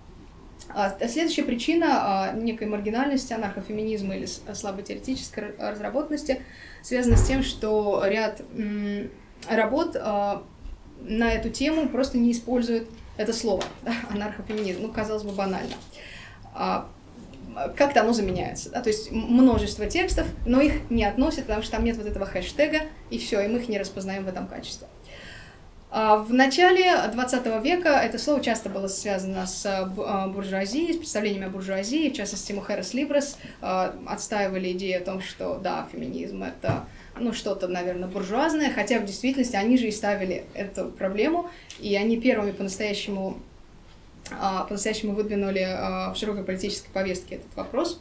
А следующая причина а, некой маргинальности, анархофеминизма или слабой теоретической разработанности связана с тем, что ряд работ а, на эту тему просто не используют это слово, анархофеминизм, ну, казалось бы, банально. Как-то оно заменяется, да, то есть множество текстов, но их не относят, потому что там нет вот этого хэштега, и все, и мы их не распознаем в этом качестве. А, в начале 20 века это слово часто было связано с а, буржуазией, с представлениями о буржуазии, в частности, Мухерес Либрес отстаивали идею о том, что да, феминизм — это ну, что-то, наверное, буржуазное, хотя в действительности они же и ставили эту проблему, и они первыми по-настоящему по-настоящему выдвинули а, в широкой политической повестке этот вопрос.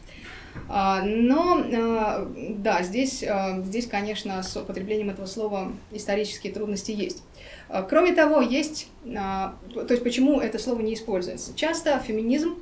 А, но, да, здесь, здесь, конечно, с употреблением этого слова исторические трудности есть. Кроме того, есть, то есть почему это слово не используется. Часто феминизм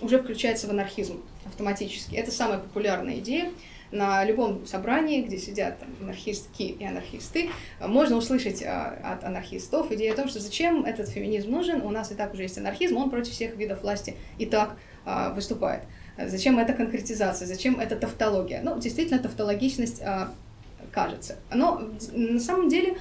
уже включается в анархизм автоматически. Это самая популярная идея на любом собрании, где сидят анархистки и анархисты, можно услышать а, от анархистов идею о том, что зачем этот феминизм нужен, у нас и так уже есть анархизм, он против всех видов власти и так а, выступает. Зачем эта конкретизация, зачем эта тавтология? Ну, действительно, тавтологичность а, кажется. Но на самом деле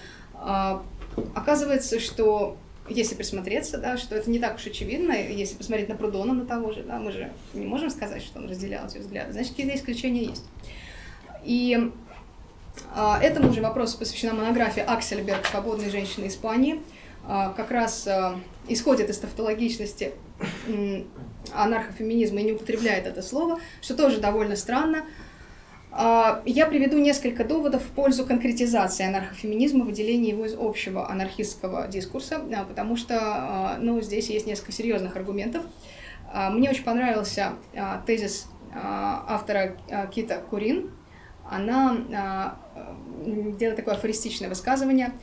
оказывается, что если присмотреться, да, что это не так уж очевидно, если посмотреть на Прудона, на того же, да, мы же не можем сказать, что он разделял эти взгляды, значит, какие-то исключения есть. И а, этому же вопросу посвящена монография Аксельберг «Свободные женщины Испании». А, как раз а, исходит из тавтологичности анархофеминизма и не употребляет это слово, что тоже довольно странно. Я приведу несколько доводов в пользу конкретизации анархофеминизма, выделения его из общего анархистского дискурса, потому что ну, здесь есть несколько серьезных аргументов. Мне очень понравился тезис автора Кита Курин. Она делает такое афористичное высказывание.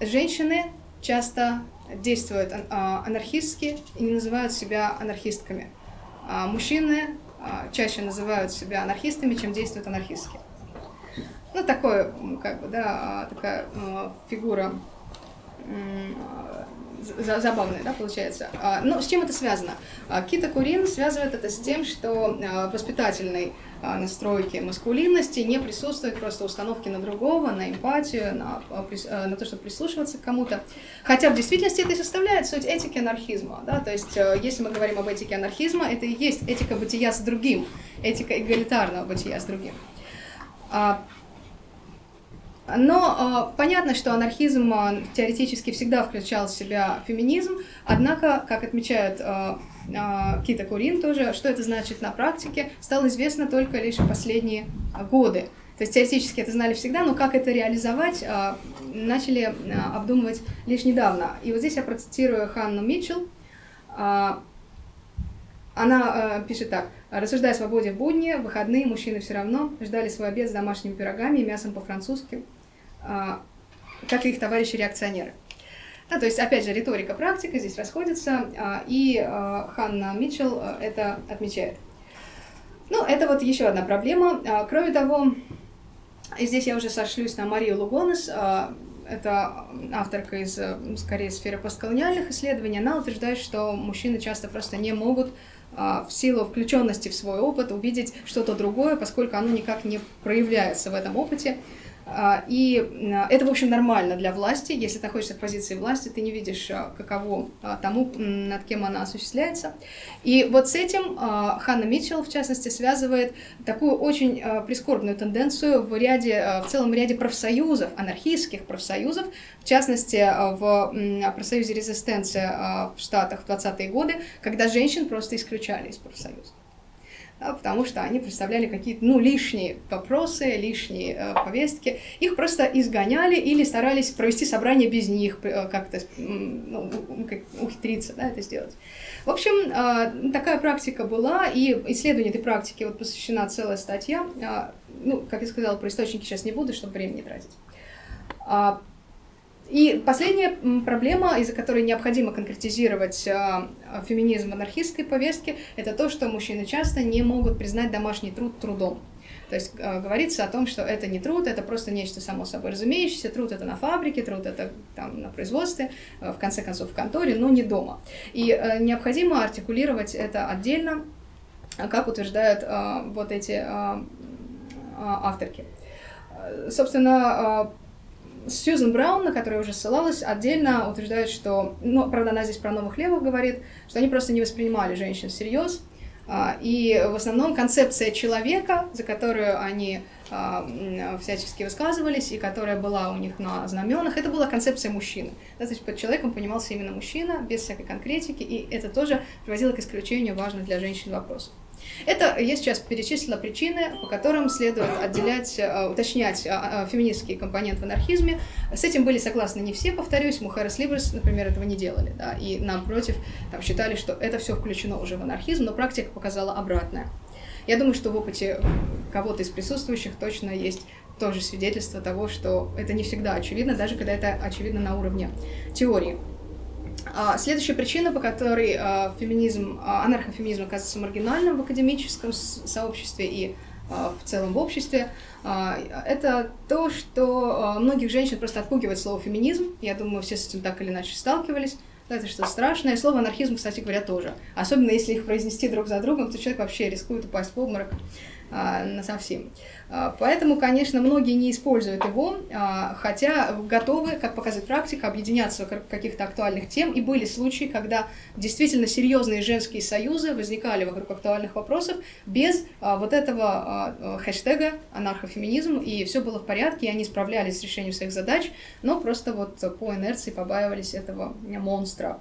Женщины часто действуют анархистски и не называют себя анархистками. Мужчины а, чаще называют себя анархистами, чем действуют анархистски. Ну, такое, как бы, да, а, такая а, фигура забавная, да, получается. Но с чем это связано? Кита Курин связывает это с тем, что воспитательный а, настройки маскулинности, не присутствует просто установки на другого, на эмпатию, на, а, а, на то, чтобы прислушиваться к кому-то. Хотя в действительности это и составляет суть этики анархизма. Да? То есть, э, если мы говорим об этике анархизма, это и есть этика бытия с другим, этика эгалитарного бытия с другим. Но э, понятно, что анархизм э, теоретически всегда включал в себя феминизм, однако, как отмечают э, Кита Курин тоже, что это значит на практике, стало известно только лишь в последние годы. То есть теоретически это знали всегда, но как это реализовать, э, начали э, обдумывать лишь недавно. И вот здесь я процитирую Ханну Митчелл. Она пишет так. Рассуждая о свободе в будни, в выходные мужчины все равно ждали свой обед с домашними пирогами и мясом по-французски, как и их товарищи-реакционеры. Да, то есть, опять же, риторика, практика здесь расходятся, э, и э, Ханна Митчелл э, это отмечает. Ну, это вот еще одна проблема. Кроме того, здесь я уже сошлюсь на Марию Лугонес, это авторка из, скорее, сферы постколониальных исследований, она утверждает, что мужчины часто просто не могут а, в силу включенности в свой опыт увидеть что-то другое, поскольку оно никак не проявляется в этом опыте. А, и а, это, в общем, нормально для власти. Если ты находишься в позиции власти, ты не видишь, а, каково тому, над кем она осуществляется. И вот с этим Ханна Митчелл, в частности, связывает такую очень прискорбную тенденцию в, ряде, в целом ряде профсоюзов, анархистских профсоюзов, в частности, в профсоюзе «Резистенция» в Штатах в 20-е годы, когда женщин просто исключали из профсоюза потому что они представляли какие-то ну, лишние вопросы, лишние э, повестки. Их просто изгоняли или старались провести собрание без них, э, как-то ну, ухитриться да, это сделать. В общем, э, такая практика была, и исследованию этой практики вот посвящена целая статья. Э, ну, как я сказала, про источники сейчас не буду, чтобы время не тратить. И последняя проблема, из-за которой необходимо конкретизировать э, феминизм в анархистской повестке, это то, что мужчины часто не могут признать домашний труд трудом. То есть э, говорится о том, что это не труд, это просто нечто само собой разумеющееся. Труд это на фабрике, труд это там на производстве, э, в конце концов в конторе, но не дома. И необходимо артикулировать это отдельно, как утверждают вот эти авторки. Собственно, Сьюзен Браун, на которую уже ссылалась, отдельно утверждает, что, ну, правда, она здесь про новых левых говорит, что они просто не воспринимали женщин всерьез, А, и в основном концепция человека, за которую они а, всячески высказывались, и которая была у них на знаменах, это была концепция мужчины. Да, то есть под человеком понимался именно мужчина, без всякой конкретики, и это тоже приводило к исключению важных для женщин вопросов. Это я сейчас перечислила причины, по которым следует отделять, э, уточнять э, э, феминистский компонент в анархизме. С этим были согласны не все, повторюсь, Мухарес Либерс, например, этого не делали, да, и напротив, там считали, что это все включено уже в анархизм, но практика показала обратное. Я думаю, что в опыте кого-то из присутствующих точно есть тоже свидетельство того, что это не всегда очевидно, даже когда это очевидно на уровне теории. А, следующая причина, по которой а, феминизм, а, анархофеминизм оказывается маргинальным в академическом сообществе и в целом в обществе, это то, что многих женщин просто отпугивает слово феминизм. Я думаю, все с этим так или иначе сталкивались. Это что страшное. Слово анархизм, кстати говоря, тоже. Особенно если их произнести друг за другом, то человек вообще рискует упасть в обморок на совсем. А, поэтому, конечно, многие не используют его, а, хотя готовы, как показывает практика, объединяться вокруг каких-то актуальных тем. И были случаи, когда действительно серьезные женские союзы возникали вокруг актуальных вопросов без а, вот этого хэштега анархофеминизм, и все было в порядке, и они справлялись с решением своих задач, но просто вот по инерции побаивались этого монстра.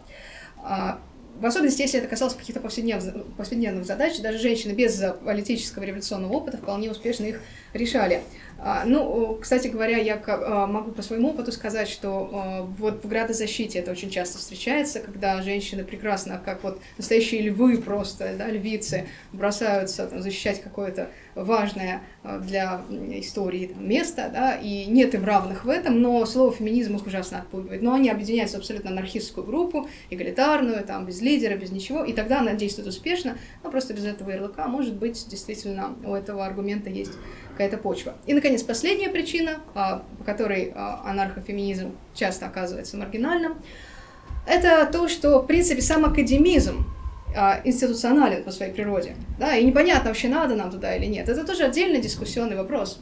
В особенности, если это касалось каких-то повседневных, повседневных задач, даже женщины без политического революционного опыта вполне успешно их решали. А, ну, кстати говоря, я а, могу по своему опыту сказать, что а, вот в градозащите это очень часто встречается, когда женщины прекрасно, как вот настоящие львы просто, да, львицы, бросаются там, защищать какое-то важное для истории там, место, да, и нет им равных в этом, но слово феминизм их ужасно отпугивает. Но они объединяются в абсолютно анархистскую группу, эгалитарную, там, без лидера, без ничего, и тогда она действует успешно, но просто без этого ярлыка, может быть, действительно у этого аргумента есть какая-то почва. И, наконец, последняя причина, а, по которой а, анархофеминизм часто оказывается маргинальным, это то, что, в принципе, сам академизм а, институционален по своей природе. Да, и непонятно, вообще надо нам туда или нет. Это тоже отдельный дискуссионный вопрос.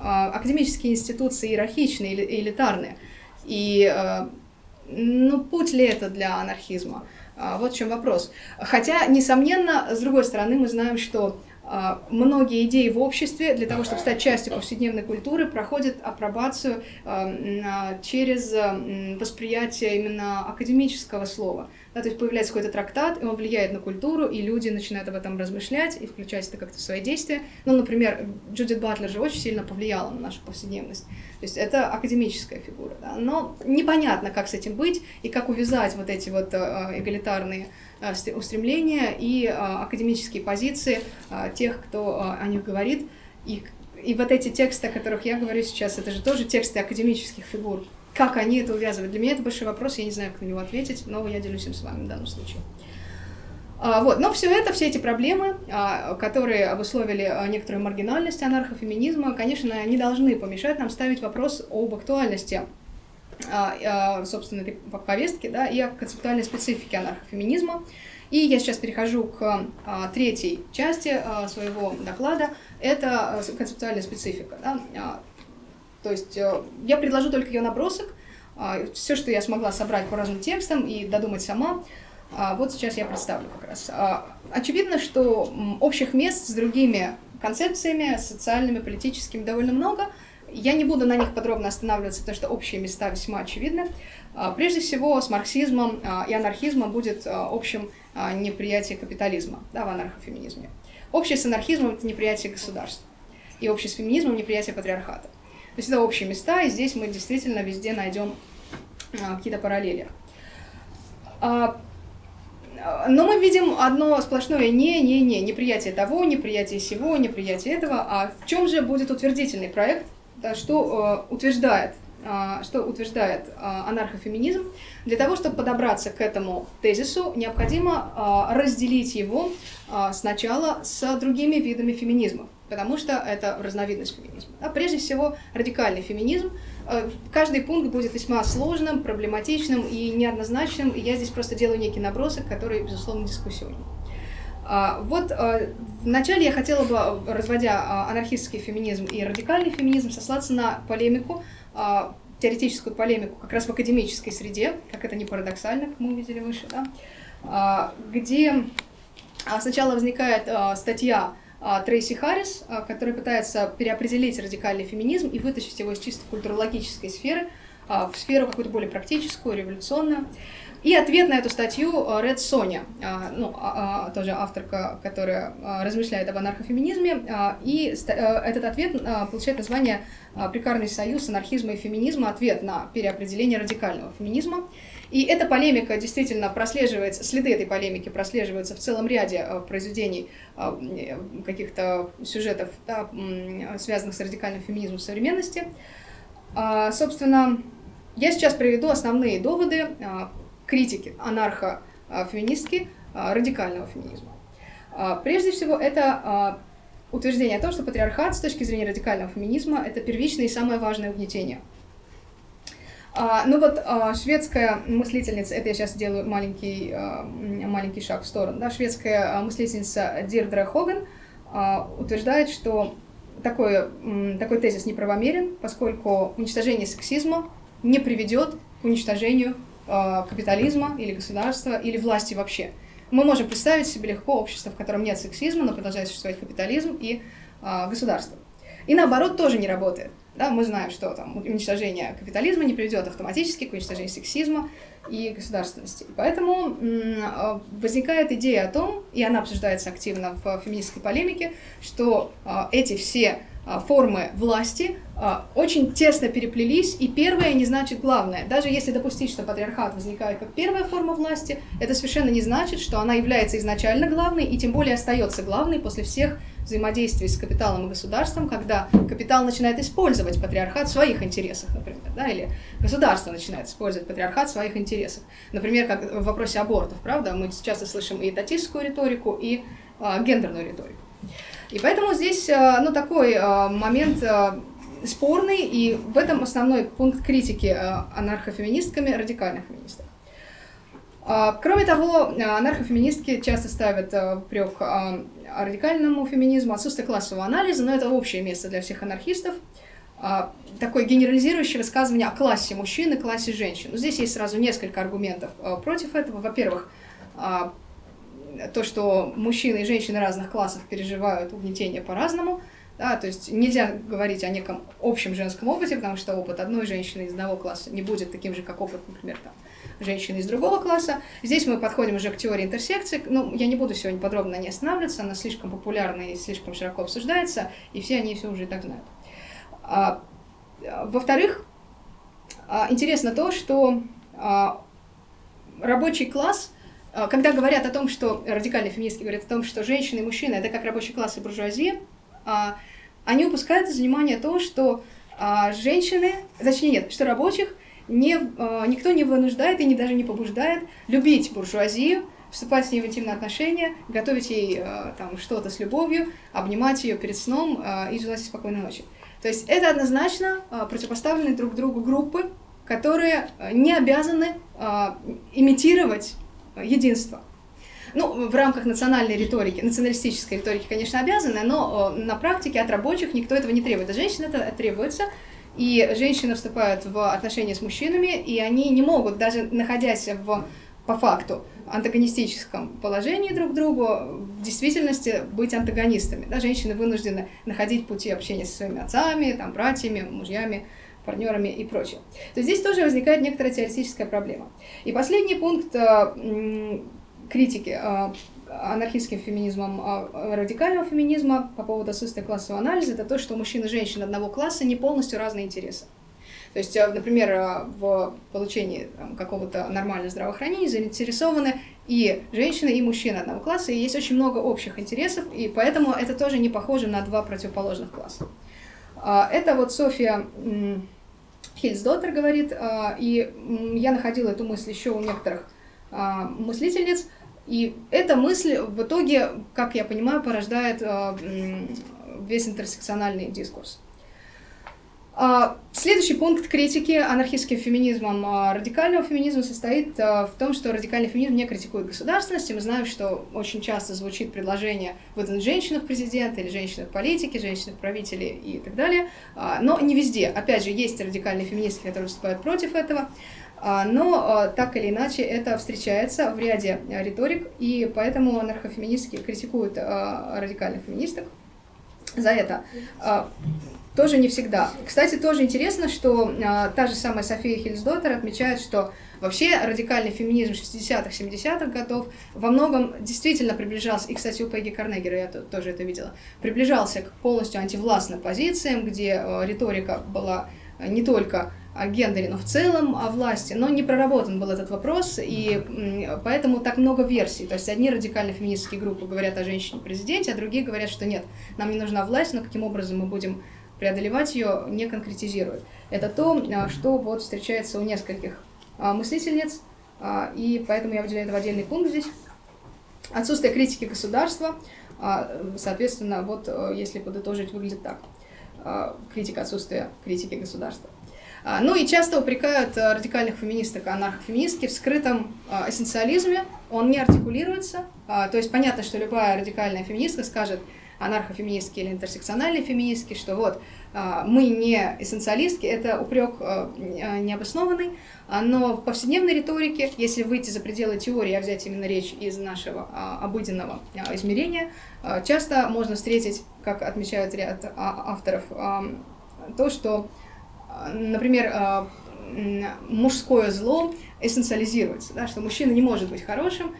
Академические институции иерархичные или элитарные. И ну, путь ли это для анархизма? Вот в чем вопрос. Хотя, несомненно, с другой стороны, мы знаем, что многие идеи в обществе для того, чтобы стать частью повседневной культуры, проходят апробацию а, через восприятие именно академического слова. Да, то есть появляется какой-то трактат, и он влияет на культуру, и люди начинают об этом размышлять и включать это как-то в свои действия. Ну, например, Джудит Батлер же очень сильно повлияла на нашу повседневность. То есть это академическая фигура. Да? Но непонятно, как с этим быть, и как увязать вот эти вот а, эгалитарные устремления и э, академические позиции э, тех, кто о них говорит. И, и вот эти тексты, о которых я говорю сейчас, это же тоже тексты академических фигур. Как они это увязывают? Для меня это большой вопрос, я не знаю, как на него ответить, но я делюсь им с вами в данном случае. А, вот. Но все это, все эти проблемы, а, которые обусловили некоторую маргинальность анархофеминизма, конечно, не должны помешать нам ставить вопрос об актуальности а, а, собственно, этой повестки, да, и о концептуальной специфике анархофеминизма. И я сейчас перехожу к а, третьей части своего доклада. Это концептуальная специфика. Да. То есть э, я предложу только ее набросок. Все, что я смогла собрать по разным текстам и додумать сама, вот сейчас я представлю как раз. Очевидно, что общих мест с другими концепциями, социальными, политическими довольно много – я не буду на них подробно останавливаться, потому что общие места весьма очевидны. А, прежде всего, с марксизмом а, и анархизмом будет а, общим неприятие капитализма да, в анархофеминизме. Общее с анархизмом – это неприятие государства. И общее с феминизмом – неприятие патриархата. То есть это общие места, и здесь мы действительно везде найдем какие-то параллели. Но мы видим одно сплошное «не-не-не», неприятие того, неприятие сего, неприятие этого. А в чем же будет утвердительный проект что э, утверждает, э, что утверждает э, анархофеминизм. Для того, чтобы подобраться к этому тезису, необходимо разделить его сначала с другими видами феминизма, потому что это разновидность феминизма. А прежде всего, радикальный феминизм. Каждый пункт будет весьма сложным, проблематичным и неоднозначным, и я здесь просто делаю некий набросок, который, безусловно, дискуссионен. А, вот а, вначале я хотела бы, разводя а, анархистский феминизм и радикальный феминизм, сослаться на полемику, теоретическую полемику как раз в академической среде, как это не парадоксально, как мы увидели выше, да, где сначала возникает статья Трейси Харрис, которая пытается переопределить радикальный феминизм и вытащить его из чисто культурологической сферы в сферу какую-то более практическую, революционную. И ответ на эту статью Ред Соня, ну, тоже авторка, которая размышляет об анархофеминизме, и э, этот ответ получает название «Прикарный союз анархизма и феминизма. Ответ на переопределение радикального феминизма». И эта полемика действительно прослеживается, следы этой полемики прослеживаются в целом ряде э, произведений, э, каких-то сюжетов, да, связанных с радикальным феминизмом современности. А, собственно, я сейчас приведу основные доводы а, критики анархо-феминистки а, радикального феминизма. Прежде всего, это утверждение о том, что патриархат с точки зрения радикального феминизма – это первичное и самое важное угнетение – а, ну вот а, шведская мыслительница, это я сейчас делаю маленький, а, маленький шаг в сторону, да, шведская а, мыслительница Дирдра Хоган а, утверждает, что такой, такой тезис неправомерен, поскольку уничтожение сексизма не приведет к уничтожению а, капитализма или государства или власти вообще. Мы можем представить себе легко общество, в котором нет сексизма, но продолжает существовать капитализм и а, государство. И наоборот тоже не работает. Да, мы знаем, что там уничтожение капитализма не приведет автоматически к уничтожению сексизма и государственности. Поэтому а, возникает идея о том, и она обсуждается активно в феминистской полемике, что а, эти все формы власти очень тесно переплелись, и первое не значит главное. Даже если допустить, что патриархат возникает как первая форма власти, это совершенно не значит, что она является изначально главной, и тем более остается главной после всех взаимодействий с капиталом и государством, когда капитал начинает использовать патриархат в своих интересах, например, да, или государство начинает использовать патриархат в своих интересах. Например, как в вопросе абортов, правда, мы часто слышим и татистскую риторику, и а, гендерную риторику. И поэтому здесь, а, ну, такой а, момент а, спорный, и в этом основной пункт критики анархофеминистками радикальных феминистов. А, кроме того, анархофеминистки часто ставят прек радикальному феминизму, отсутствие классового анализа, но это общее место для всех анархистов. Такое генерализирующее высказывание о классе мужчин и классе женщин. Но здесь есть сразу несколько аргументов против этого. Во-первых, то, что мужчины и женщины разных классов переживают угнетение по-разному. Да, то есть нельзя говорить о неком общем женском опыте, потому что опыт одной женщины из одного класса не будет таким же, как опыт, например, там, женщины из другого класса. Здесь мы подходим уже к теории интерсекции. Ну, я не буду сегодня подробно ней останавливаться, она слишком популярна и слишком широко обсуждается, и все они все уже и так знают. А, Во-вторых, а, интересно то, что а, рабочий класс, когда говорят о том, что радикальные феминистки говорят о том, что женщины и мужчины это как рабочий класс и буржуазия, а, они упускают из внимания то, что а, женщины, точнее нет, что рабочих не, никто не вынуждает и не, даже не побуждает любить буржуазию, вступать с ней в интимные отношения, готовить ей там что-то с любовью, обнимать ее перед сном и желать ей спокойной ночи. То есть это однозначно противопоставленные друг другу группы, которые не обязаны имитировать единство. Ну, в рамках национальной риторики, националистической риторики, конечно, обязаны, но на практике от рабочих никто этого не требует. От женщин это требуется, и женщины вступают в отношения с мужчинами, и они не могут, даже находясь в, по факту, антагонистическом положении друг к другу, в действительности быть антагонистами. Да, женщины вынуждены находить пути общения со своими отцами, там, братьями, мужьями, партнерами и прочее. То здесь тоже возникает некоторая теоретическая проблема. И последний пункт э, критики э, анархистским феминизмом а, радикального феминизма по поводу отсутствия классового анализа, это то, что у мужчин и женщин одного класса не полностью разные интересы. То есть, например, в получении какого-то нормального здравоохранения заинтересованы и женщины, и мужчины одного класса, и есть очень много общих интересов, и поэтому это тоже не похоже на два противоположных класса. Это вот Софья Хильсдоттер говорит, и я находила эту мысль еще у некоторых мыслительниц, и эта мысль в итоге, как я понимаю, порождает э, весь интерсекциональный дискурс. А, Следующий пункт критики анархистским феминизмом радикального феминизма состоит в том, что радикальный феминизм не критикует государственность. И мы знаем, что очень часто звучит предложение выдвинуть в президенты или политике, женщину в правители и так далее. Но не везде. Опять же, есть радикальные феминистки, которые выступают против этого. Но так или иначе это встречается в ряде риторик, и поэтому анархофеминистки критикуют радикальных феминисток за это. Тоже не всегда. Кстати, тоже интересно, что а, та же самая София Хильсдоттер отмечает, что вообще радикальный феминизм 60-х, 70-х годов во многом действительно приближался, и, кстати, у Пегги Карнегера я тоже это видела, приближался к полностью антивластным позициям, где а, риторика была не только о гендере, но в целом о власти, но не проработан был этот вопрос, и поэтому так много версий. То есть одни радикально феминистские группы говорят о женщине-президенте, а другие говорят, что нет, нам не нужна власть, но каким образом мы будем преодолевать ее не конкретизирует. Это то, а, что вот встречается у нескольких а, мыслительниц, а, и поэтому я выделяю это в отдельный пункт здесь. Отсутствие критики государства, соответственно, вот если подытожить, выглядит так. Критика отсутствия критики государства. Ну и часто упрекают радикальных феминисток, анархофеминистки в скрытом эссенциализме, он не артикулируется, то есть понятно, что любая радикальная феминистка скажет, анархофеминистки или интерсекциональные феминистки, что вот а, мы не эссенциалистки, это упрек а, а, необоснованный, но в повседневной риторике, если выйти за пределы теории, а взять именно речь из нашего обыденного измерения, часто можно встретить, как отмечают ряд авторов, то, что, например, мужское зло эссенциализируется, да, что мужчина не может быть хорошим,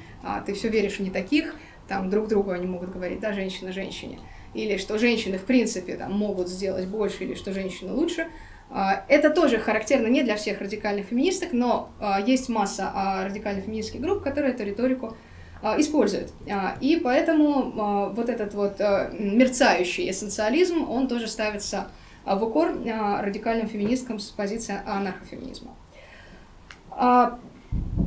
ты все веришь в не таких, там друг другу они могут говорить, да, женщина женщине, или что женщины в принципе там могут сделать больше, или что женщины лучше. А, это тоже характерно не для всех радикальных феминисток, но а, есть масса а, радикальных феминистских групп, которые эту риторику используют. И поэтому вот этот вот мерцающий эссенциализм, он тоже ставится в укор радикальным феминисткам с позиции анархофеминизма.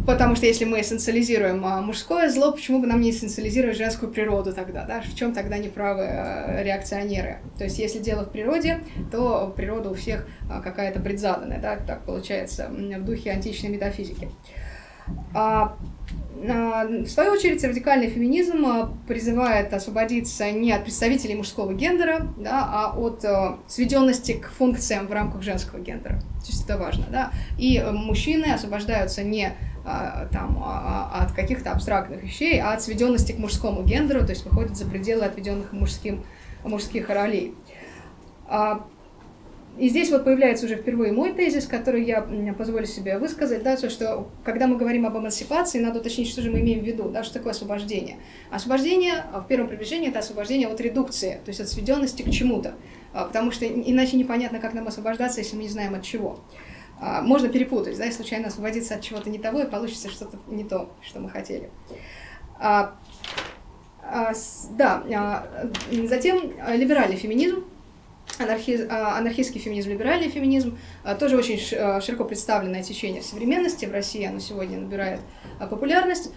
Потому что если мы эссенциализируем а, мужское зло, почему бы нам не эссенциализировать женскую природу тогда? Да? В чем тогда неправы а, реакционеры? То есть если дело в природе, то природа у всех а, какая-то предзаданная, да? так получается в духе античной метафизики. В свою очередь, радикальный феминизм призывает освободиться не от представителей мужского гендера, да, а от сведенности к функциям в рамках женского гендера. То есть это важно. Да? И мужчины освобождаются не а, там, а, а, от каких-то абстрактных вещей, а от сведенности к мужскому гендеру, то есть выходит за пределы отведенных мужским, мужских ролей. И здесь вот появляется уже впервые мой тезис, который я позволю себе высказать, да, то, что когда мы говорим об эмансипации, надо уточнить, что же мы имеем в виду, да, что такое освобождение. Освобождение в первом приближении – это освобождение от редукции, то есть от сведенности к чему-то, потому что иначе непонятно, как нам освобождаться, если мы не знаем от чего. А, можно перепутать, да, и случайно освободиться от чего-то не того, и получится что-то не то, что мы хотели. А, а, да, затем либеральный феминизм, анархи, анархистский феминизм, либеральный феминизм, тоже очень широко представленное течение современности, в России оно сегодня набирает популярность.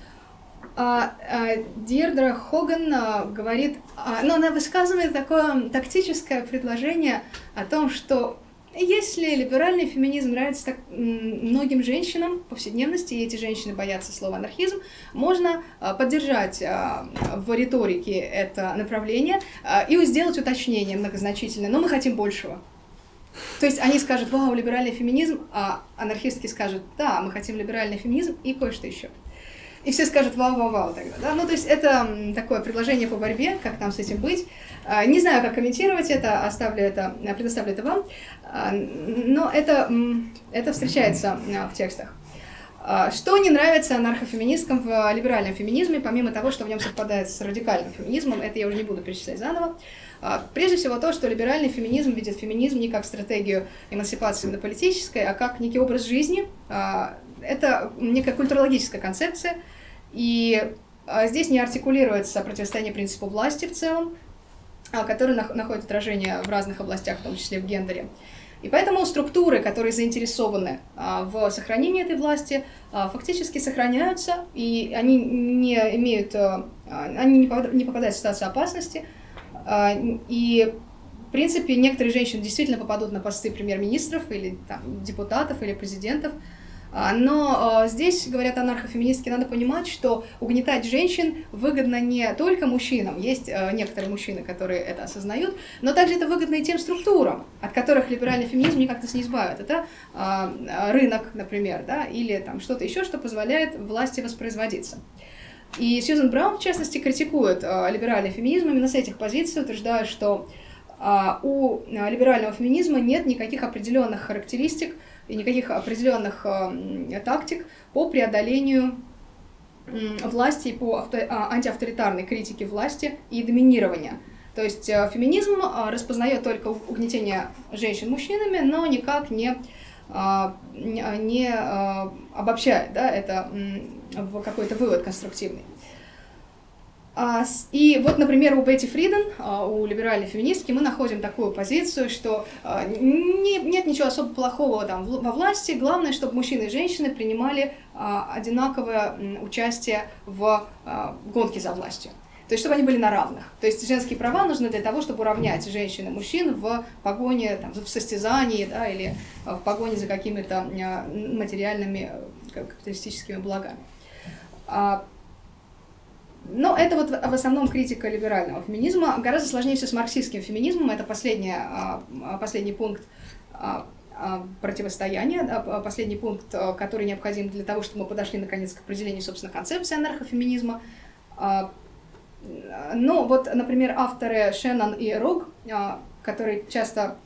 Дирдра Хоган говорит, ну, она высказывает такое тактическое предложение о том, что если либеральный феминизм нравится так многим женщинам повседневности, и эти женщины боятся слова анархизм, можно а, поддержать а, в риторике это направление а, и сделать уточнение многозначительное, но мы хотим большего. То есть они скажут, вау, либеральный феминизм, а анархистки скажут, да, мы хотим либеральный феминизм и кое-что еще. И все скажут вау-вау-вау тогда. Да? Ну, то есть это такое предложение по борьбе, как нам с этим быть. А, не знаю, как комментировать это, оставлю это, предоставлю это вам, а, но это, это встречается а, в текстах. Что не нравится анархофеминисткам в либеральном феминизме, помимо того, что в нем совпадает с радикальным феминизмом, это я уже не буду перечислять заново. Прежде всего то, что либеральный феминизм видит феминизм не как стратегию эмансипации именно политической, а как некий образ жизни. Это некая культурологическая концепция, и здесь не артикулируется противостояние принципу власти в целом, а, которые находят отражение в разных областях, в том числе в гендере. И поэтому структуры, которые заинтересованы а, в сохранении этой власти, а, фактически сохраняются, и они не имеют, они не попадают в ситуацию опасности, и принципе, некоторые женщины действительно попадут на посты премьер-министров или там, депутатов или президентов, а, но здесь, говорят анархофеминистки, надо понимать, что угнетать женщин выгодно не только мужчинам, есть некоторые мужчины, которые это осознают, но также это выгодно и тем структурам, от которых либеральный феминизм никак нас не избавит. Это рынок, например, да, или там что-то еще, что позволяет власти воспроизводиться. И Сьюзен Браун, в частности, критикует либеральный феминизм именно с этих позиций, утверждая, что у либерального феминизма нет никаких определенных характеристик, и никаких определенных э, тактик по преодолению власти и по а, антиавторитарной критике власти и доминирования. То есть э, феминизм э, распознает только угнетение женщин мужчинами, но никак не, не обобщает да, это в какой-то вывод конструктивный. А, и вот, например, у Бетти Фриден, а, у либеральной феминистки, мы находим такую позицию, что а, нет ничего особо плохого там во власти, главное, чтобы мужчины и женщины принимали одинаковое участие в гонке за властью. То есть, чтобы они были на равных. То есть, женские права нужны для того, чтобы уравнять женщин и мужчин в погоне, там, в состязании, да, или в погоне за какими-то материальными капиталистическими благами. Но это вот в основном критика либерального феминизма. Гораздо сложнее все с марксистским феминизмом. Это последний, а, а, последний пункт а, противостояния, последний пункт, который необходим для того, чтобы мы подошли наконец к определению, собственно, концепции анархофеминизма. Но вот, например, авторы Шеннон и Рог, которые часто,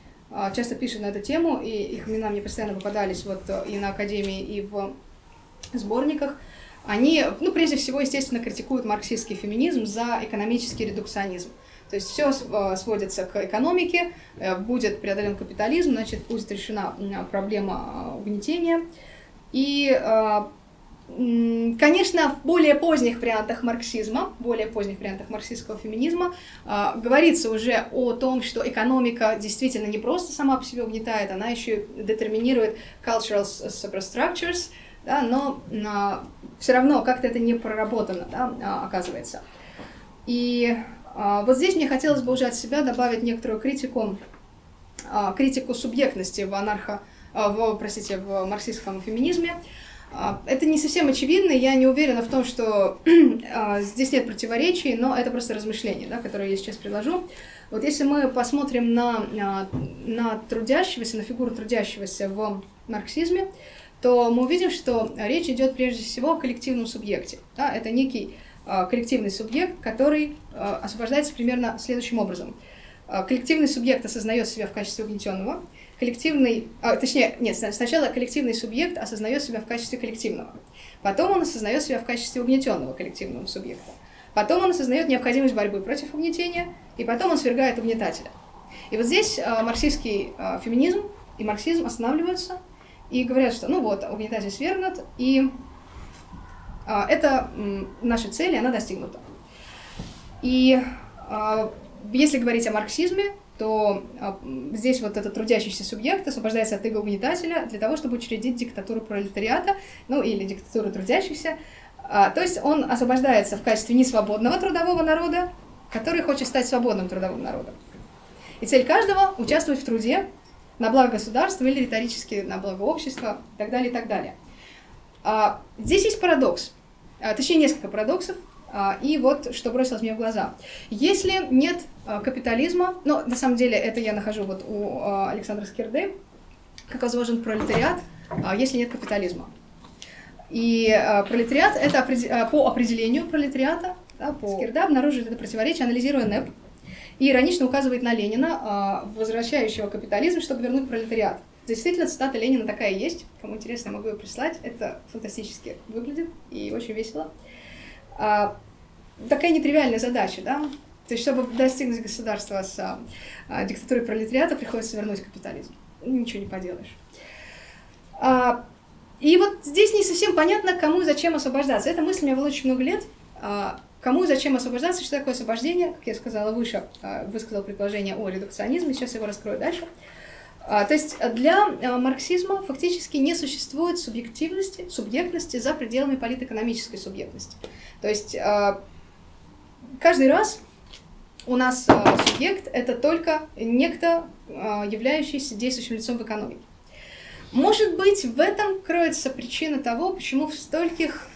часто пишут на эту тему, и их имена мне постоянно попадались вот и на Академии, и в сборниках, они, ну, прежде всего, естественно, критикуют марксистский феминизм за экономический редукционизм. То есть все э, сводится к экономике, э, будет преодолен капитализм, значит, будет решена проблема э, угнетения. И, конечно, в более поздних вариантах марксизма, более поздних вариантах марксистского феминизма говорится уже о том, что экономика действительно не просто сама по себе угнетает, она еще детерминирует cultural superstructures, да, но а, все равно как-то это не проработано, да, а, оказывается. И а, вот здесь мне хотелось бы уже от себя добавить некоторую критику, а, критику субъектности в анархо, а, в, простите, в марксистском феминизме. А, это не совсем очевидно, я не уверена в том, что а, здесь нет противоречий, но это просто размышление, да, которое я сейчас предложу. Вот если мы посмотрим на, а, на трудящегося, на фигуру трудящегося в марксизме, то мы увидим, что речь идет прежде всего о коллективном субъекте. Да? Это некий э, коллективный субъект, который э, освобождается примерно следующим образом. Э, коллективный субъект осознает себя в качестве угнетенного, коллективный, а, точнее, нет, сначала коллективный субъект осознает себя в качестве коллективного, потом он осознает себя в качестве угнетенного коллективного субъекта, потом он осознает необходимость борьбы против угнетения, и потом он свергает угнетателя. И вот здесь марксистский феминизм и марксизм останавливаются – и говорят, что ну вот, угнетатель свергнут, и а, это наша цель, она достигнута. И а, если говорить о марксизме, то а, здесь вот этот трудящийся субъект освобождается от иго угнетателя для того, чтобы учредить диктатуру пролетариата, ну или диктатуру трудящихся. А, то есть он освобождается в качестве несвободного трудового народа, который хочет стать свободным трудовым народом. И цель каждого — участвовать в труде, на благо государства или риторически на благо общества и так далее, и так далее. А, здесь есть парадокс, а, точнее несколько парадоксов, а, и вот что бросилось мне в глаза. Если нет капитализма, ну, на самом деле, это я нахожу вот у Александра Скирды, как возможен пролетариат, если нет капитализма. И пролетариат, это по определению пролетариата, да, по Скирда обнаруживает это противоречие, анализируя НЭП, и иронично указывает на Ленина, а, возвращающего капитализм, чтобы вернуть пролетариат. Действительно, цитата Ленина такая есть. Кому интересно, могу ее прислать. Это фантастически выглядит и очень весело. А, такая нетривиальная задача, да? То есть, чтобы достигнуть государства с а, диктатурой пролетариата, приходится вернуть капитализм. Ничего не поделаешь. И вот здесь не совсем понятно, кому и зачем освобождаться. Эта мысль меня была очень много лет. Кому и зачем освобождаться, что такое освобождение, как я сказала выше, а, высказал предположение о редукционизме, сейчас его раскрою дальше. А, то есть для а, марксизма фактически не существует субъективности, субъектности за пределами политэкономической субъектности. То есть каждый раз у нас субъект — это только некто, являющийся действующим лицом в экономике. Может быть, в этом кроется причина того, почему в стольких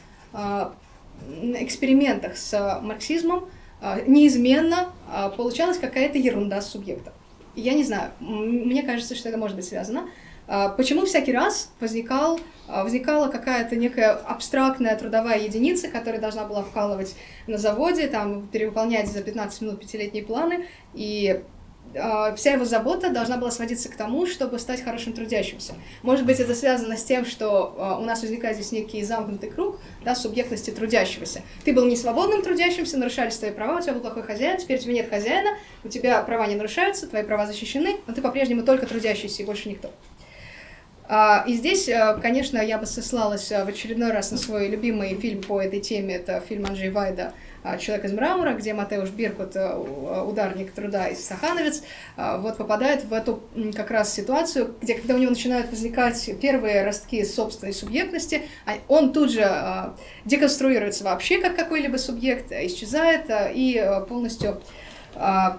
экспериментах с марксизмом э, неизменно э, получалась какая-то ерунда с субъектом. Я не знаю, мне кажется, что это может быть связано. Э, почему всякий раз возникал, э, возникала какая-то некая абстрактная трудовая единица, которая должна была вкалывать на заводе, там, перевыполнять за 15 минут пятилетние планы, и вся его забота должна была сводиться к тому, чтобы стать хорошим трудящимся. Может быть, это связано с тем, что а, у нас возникает здесь некий замкнутый круг да, субъектности трудящегося. Ты был не свободным трудящимся, нарушались твои права, у тебя был плохой хозяин, теперь у тебя нет хозяина, у тебя права не нарушаются, твои права защищены, но ты по-прежнему только трудящийся и больше никто. А, и здесь, конечно, я бы сослалась в очередной раз на свой любимый фильм по этой теме, это фильм Анджей Вайда а, «Человек из мрамора», где Матеуш Биркут, э, ударник труда из Сахановец, вот попадает в эту как раз ситуацию, где когда у него начинают возникать первые ростки собственной субъектности, а он тут же деконструируется вообще как какой-либо субъект, исчезает и полностью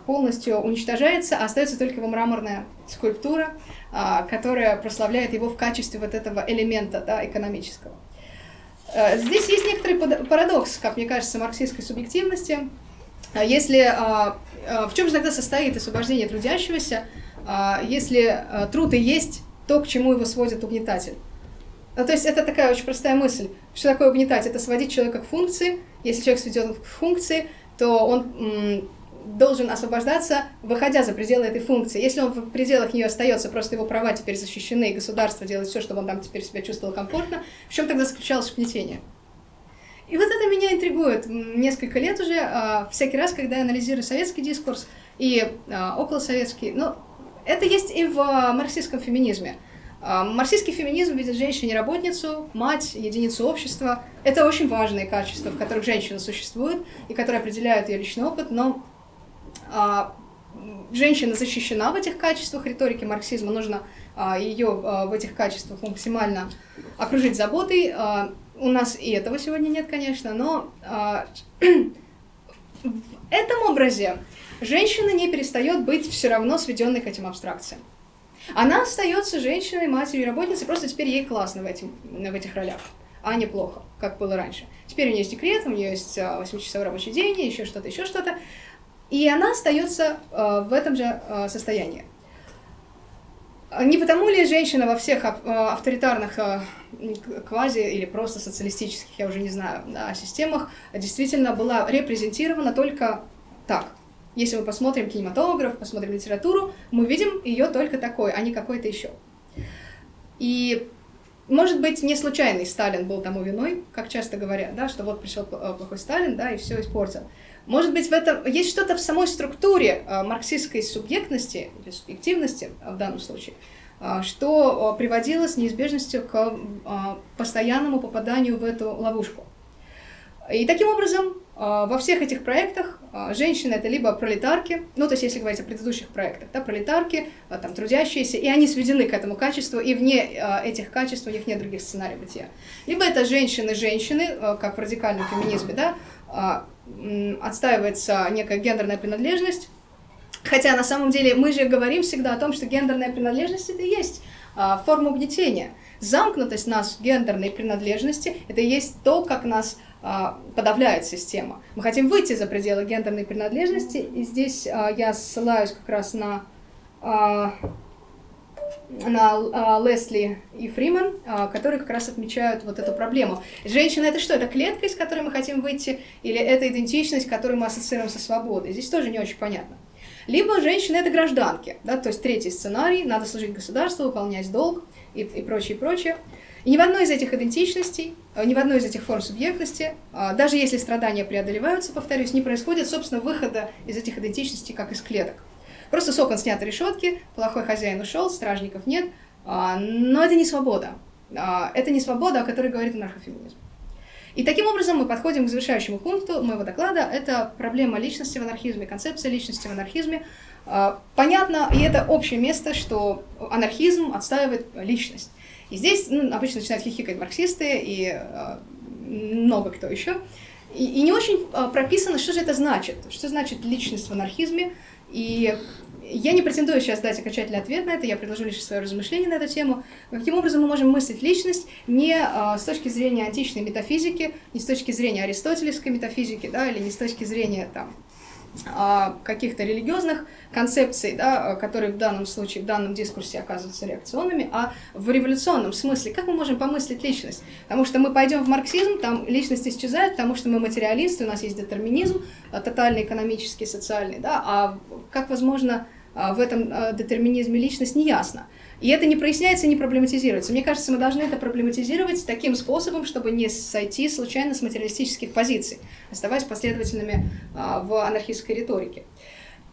полностью уничтожается, а остается только его мраморная скульптура, которая прославляет его в качестве вот этого элемента да, экономического. Э, здесь есть некоторый парадокс, как мне кажется, марксистской субъективности. А если, а, а, в чем же тогда состоит освобождение трудящегося, если труд и есть то, к чему его сводит угнетатель? Ну, то есть это такая очень простая мысль. Что такое угнетать? Это сводить человека к функции. Если человек сведен к функции, то он должен освобождаться, выходя за пределы этой функции. Если он в пределах нее остается, просто его права теперь защищены, и государство делает все, чтобы он там теперь себя чувствовал комфортно, в чем тогда заключалось угнетение? И вот это меня интригует несколько лет уже, а, всякий раз, когда я анализирую советский дискурс и а, околосоветский, но это есть и в марксистском феминизме. А, марксистский феминизм видит женщине-работницу, мать, единицу общества. Это очень важные качества, в которых женщина существует и которые определяют ее личный опыт, но женщина защищена в этих качествах риторики марксизма, нужно а, ее а, в этих качествах максимально окружить заботой. У нас и этого сегодня нет, конечно, но в этом образе женщина не перестает быть все равно сведенной к этим абстракциям. Она остается женщиной, матерью работницей, просто теперь ей классно в, этим, в этих ролях, а не плохо, как было раньше. Теперь у нее есть декрет, у нее есть 8-часовой рабочий день, еще что-то, еще что-то. И она остается э, в этом же э, состоянии. Не потому ли женщина во всех э, авторитарных квази или просто социалистических, я уже не знаю, да, системах действительно была репрезентирована только так? Если мы посмотрим кинематограф, посмотрим литературу, мы видим ее только такой, а не какой-то еще. И может быть, не случайный Сталин был тому виной, как часто говорят, да, что вот пришел плохой Сталин, да, и все испортил. Может быть, в этом есть что-то в самой структуре э, марксистской субъектности или субъективности в данном случае, э, что э, приводило с неизбежностью к постоянному попаданию в эту ловушку. И таким образом, во всех этих проектах женщины это либо пролетарки, ну то есть если говорить о предыдущих проектах, да, пролетарки, там трудящиеся, и они сведены к этому качеству, и вне этих качеств у них нет других сценариев бытия. Либо это женщины-женщины, как в радикальном феминизме, да, отстаивается некая гендерная принадлежность, хотя на самом деле мы же говорим всегда о том, что гендерная принадлежность это и есть а, форма угнетения. Замкнутость нас в гендерной принадлежности – это и есть то, как нас а, подавляет система. Мы хотим выйти за пределы гендерной принадлежности, и здесь а, я ссылаюсь как раз на на uh, Лесли и Фриман, которые как раз отмечают вот эту проблему. Женщина это что? Это клетка, из которой мы хотим выйти, или это идентичность, которую мы ассоциируем со свободой? Здесь тоже не очень понятно. Либо женщины это гражданки, да, то есть третий сценарий, надо служить государству, выполнять долг и, и прочее, и прочее. И ни в одной из этих идентичностей, э, ни в одной из этих форм субъектности, даже если страдания преодолеваются, повторюсь, не происходит, собственно, выхода из этих идентичностей, как из клеток. Просто с окон решетки, плохой хозяин ушел, стражников нет, а, но это не свобода. А, это не свобода, о которой говорит анархофеминизм. И таким образом мы подходим к завершающему пункту моего доклада. Это проблема личности в анархизме, концепция личности в анархизме. А, понятно, и это общее место, что анархизм отстаивает личность. И здесь ну, обычно начинают хихикать марксисты и много кто еще. и, и не очень а, прописано, что же это значит, что значит личность в анархизме, и я не претендую сейчас дать окончательный ответ на это, я предложу лишь свое размышление на эту тему. Каким образом мы можем мыслить личность не а, с точки зрения античной метафизики, не с точки зрения аристотелевской метафизики, да, или не с точки зрения там, каких-то религиозных концепций, да, которые в данном случае, в данном дискурсе оказываются реакционными, а в революционном смысле, как мы можем помыслить личность? Потому что мы пойдем в марксизм, там личность исчезает, потому что мы материалисты, у нас есть детерминизм, а, тотальный экономический, социальный, да, а как возможно а, в этом детерминизме личность, не ясно. И это не проясняется, не проблематизируется. Мне кажется, мы должны это проблематизировать таким способом, чтобы не сойти случайно с материалистических позиций, оставаясь последовательными а, в анархистской риторике.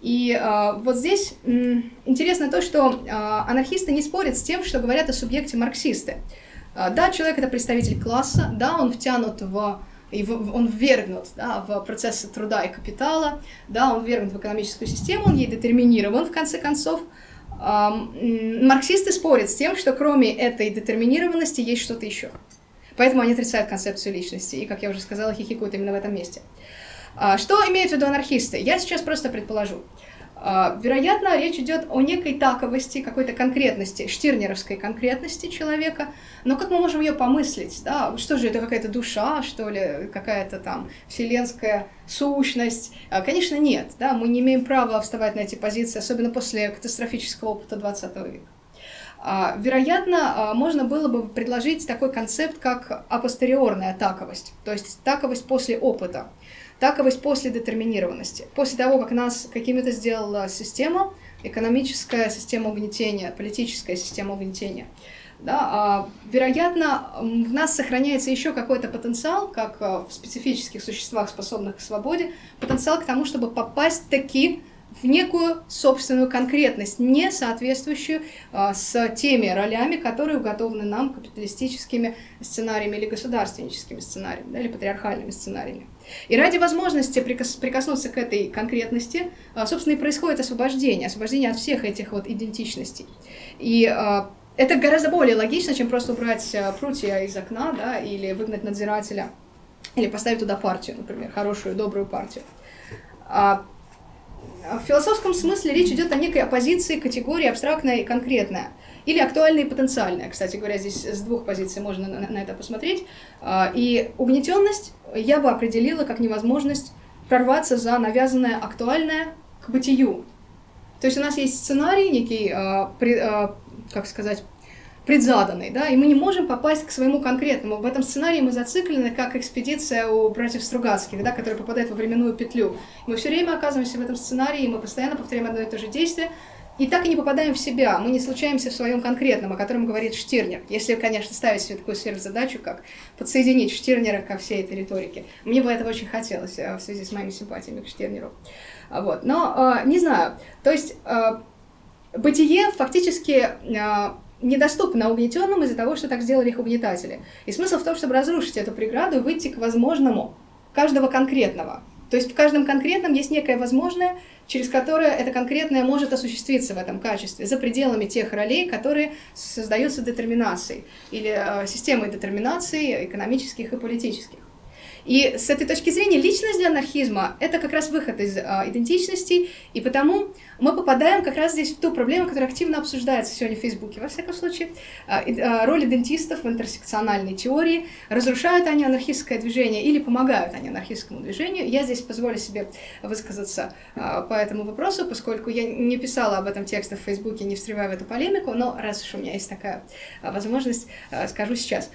И а, вот здесь м, интересно то, что а, анархисты не спорят с тем, что говорят о субъекте марксисты. А, да, человек это представитель класса, да, он втянут в и он ввергнут да, в процессы труда и капитала, да, он ввергнут в экономическую систему, он ей детерминирован в конце концов, марксисты спорят с тем, что кроме этой детерминированности есть что-то еще. Поэтому они отрицают концепцию личности, и, как я уже сказала, хихикают именно в этом месте. А, что имеют в виду анархисты? Я сейчас просто предположу. А, вероятно, речь идет о некой таковости, какой-то конкретности, штирнеровской конкретности человека, но как мы можем ее помыслить? Да? Что же это, какая-то душа, что ли, какая-то там вселенская сущность? А, конечно, нет. Да? Мы не имеем права вставать на эти позиции, особенно после катастрофического опыта 20 века. А, вероятно, можно было бы предложить такой концепт, как апостериорная таковость, то есть таковость после опыта таковость после детерминированности. После того, как нас какими-то сделала система, экономическая система угнетения, политическая система угнетения, да, а, вероятно, в нас сохраняется еще какой-то потенциал, как а, в специфических существах, способных к свободе, потенциал к тому, чтобы попасть таки в некую собственную конкретность, не соответствующую а, с теми ролями, которые уготованы нам капиталистическими сценариями или государственническими сценариями, да, или патриархальными сценариями. И ради возможности прикос прикоснуться к этой конкретности, а, собственно, и происходит освобождение, освобождение от всех этих вот идентичностей. И а, это гораздо более логично, чем просто убрать а, прутья из окна, да, или выгнать надзирателя, или поставить туда партию, например, хорошую, добрую партию. В философском смысле речь идет о некой оппозиции категории абстрактная и конкретная. Или актуальная и потенциальная. Кстати говоря, здесь с двух позиций можно на, на это посмотреть. И угнетенность я бы определила как невозможность прорваться за навязанное актуальное к бытию. То есть у нас есть сценарий некий, при, э, как сказать, предзаданный, да, и мы не можем попасть к своему конкретному. В этом сценарии мы зациклены, как экспедиция у братьев Стругацких, да, которая попадает во временную петлю. Мы все время оказываемся в этом сценарии, и мы постоянно повторяем одно и то же действие, и так и не попадаем в себя, мы не случаемся в своем конкретном, о котором говорит Штирнер. Если, конечно, ставить себе такую сверхзадачу, как подсоединить Штирнера ко всей этой риторике. Мне бы этого очень хотелось э, в связи с моими симпатиями к Штирнеру. А вот. Но э, не знаю, то есть э, бытие фактически недоступно угнетенным из-за того, что так сделали их угнетатели. И смысл в том, чтобы разрушить эту преграду и выйти к возможному, каждого конкретного. То есть в каждом конкретном есть некое возможное, через которое это конкретное может осуществиться в этом качестве, за пределами тех ролей, которые создаются детерминацией или э, системой детерминации экономических и политических. И с этой точки зрения личность для анархизма — это как раз выход из э, идентичности, и потому мы попадаем как раз здесь в ту проблему, которая активно обсуждается сегодня в Фейсбуке, во всяком случае. А, а, роль идентистов в интерсекциональной теории. Разрушают они анархистское движение или помогают они анархистскому движению. Я здесь позволю себе высказаться а, по этому вопросу, поскольку я не писала об этом тексте в Фейсбуке, не встревая в эту полемику, но раз уж у меня есть такая возможность, скажу сейчас.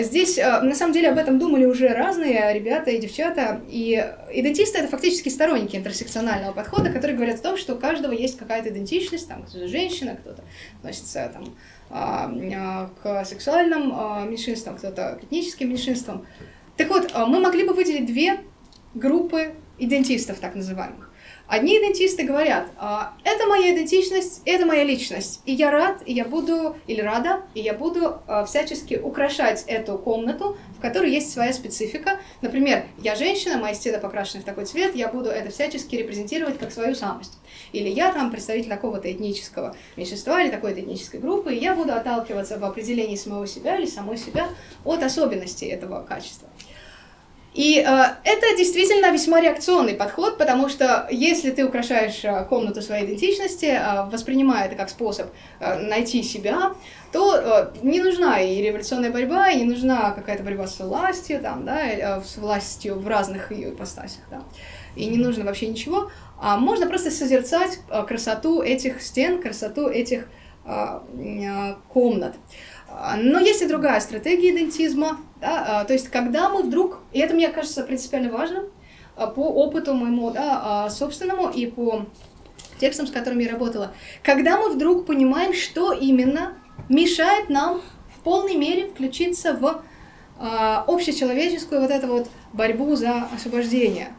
Здесь, на самом деле, об этом думали уже разные ребята и девчата, и идентисты — это фактически сторонники интерсекционального подхода, которые говорят о том, что у каждого есть какая-то идентичность, там кто-то женщина, кто-то относится там, а, а, к сексуальным а, меньшинствам, кто-то к этническим меньшинствам. Так вот, мы могли бы выделить две группы идентистов, так называемых. Одни идентисты говорят, «А, это моя идентичность, это моя личность, и я рад, и я буду, или рада, и я буду всячески украшать эту комнату, которой есть своя специфика. Например, я женщина, мои стены покрашены в такой цвет, я буду это всячески репрезентировать как свою самость. Или я там представитель такого-то этнического меньшинства или такой-то этнической группы, и я буду отталкиваться в определении самого себя или самой себя от особенностей этого качества. И э, это действительно весьма реакционный подход, потому что если ты украшаешь э, комнату своей идентичности, э, воспринимая это как способ э, найти себя, то э, не нужна и революционная борьба, и не нужна какая-то борьба с властью, там, да, э, с властью в разных ее ипостасях, да, и не нужно вообще ничего, а можно просто созерцать э, красоту этих стен, красоту этих э, э, комнат. Но есть и другая стратегия идентизма, да, то есть когда мы вдруг, и это мне кажется принципиально важным, по опыту моему да, собственному и по текстам, с которыми я работала, когда мы вдруг понимаем, что именно мешает нам в полной мере включиться в общечеловеческую вот эту вот борьбу за освобождение.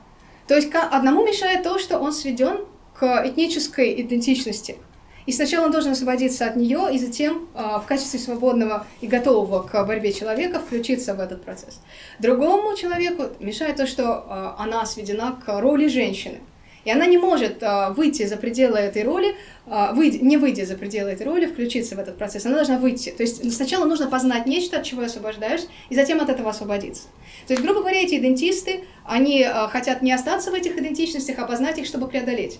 То есть одному мешает то, что он сведен к этнической идентичности – и сначала он должен освободиться от нее, и затем э, в качестве свободного и готового к борьбе человека включиться в этот процесс. Другому человеку мешает то, что э, она сведена к роли женщины. И она не может э, выйти за пределы этой роли, э, выйти, не выйдя за пределы этой роли, включиться в этот процесс. Она должна выйти. То есть сначала нужно познать нечто, от чего освобождаешь, и затем от этого освободиться. То есть, грубо говоря, эти идентисты, они э, хотят не остаться в этих идентичностях, а познать их, чтобы преодолеть.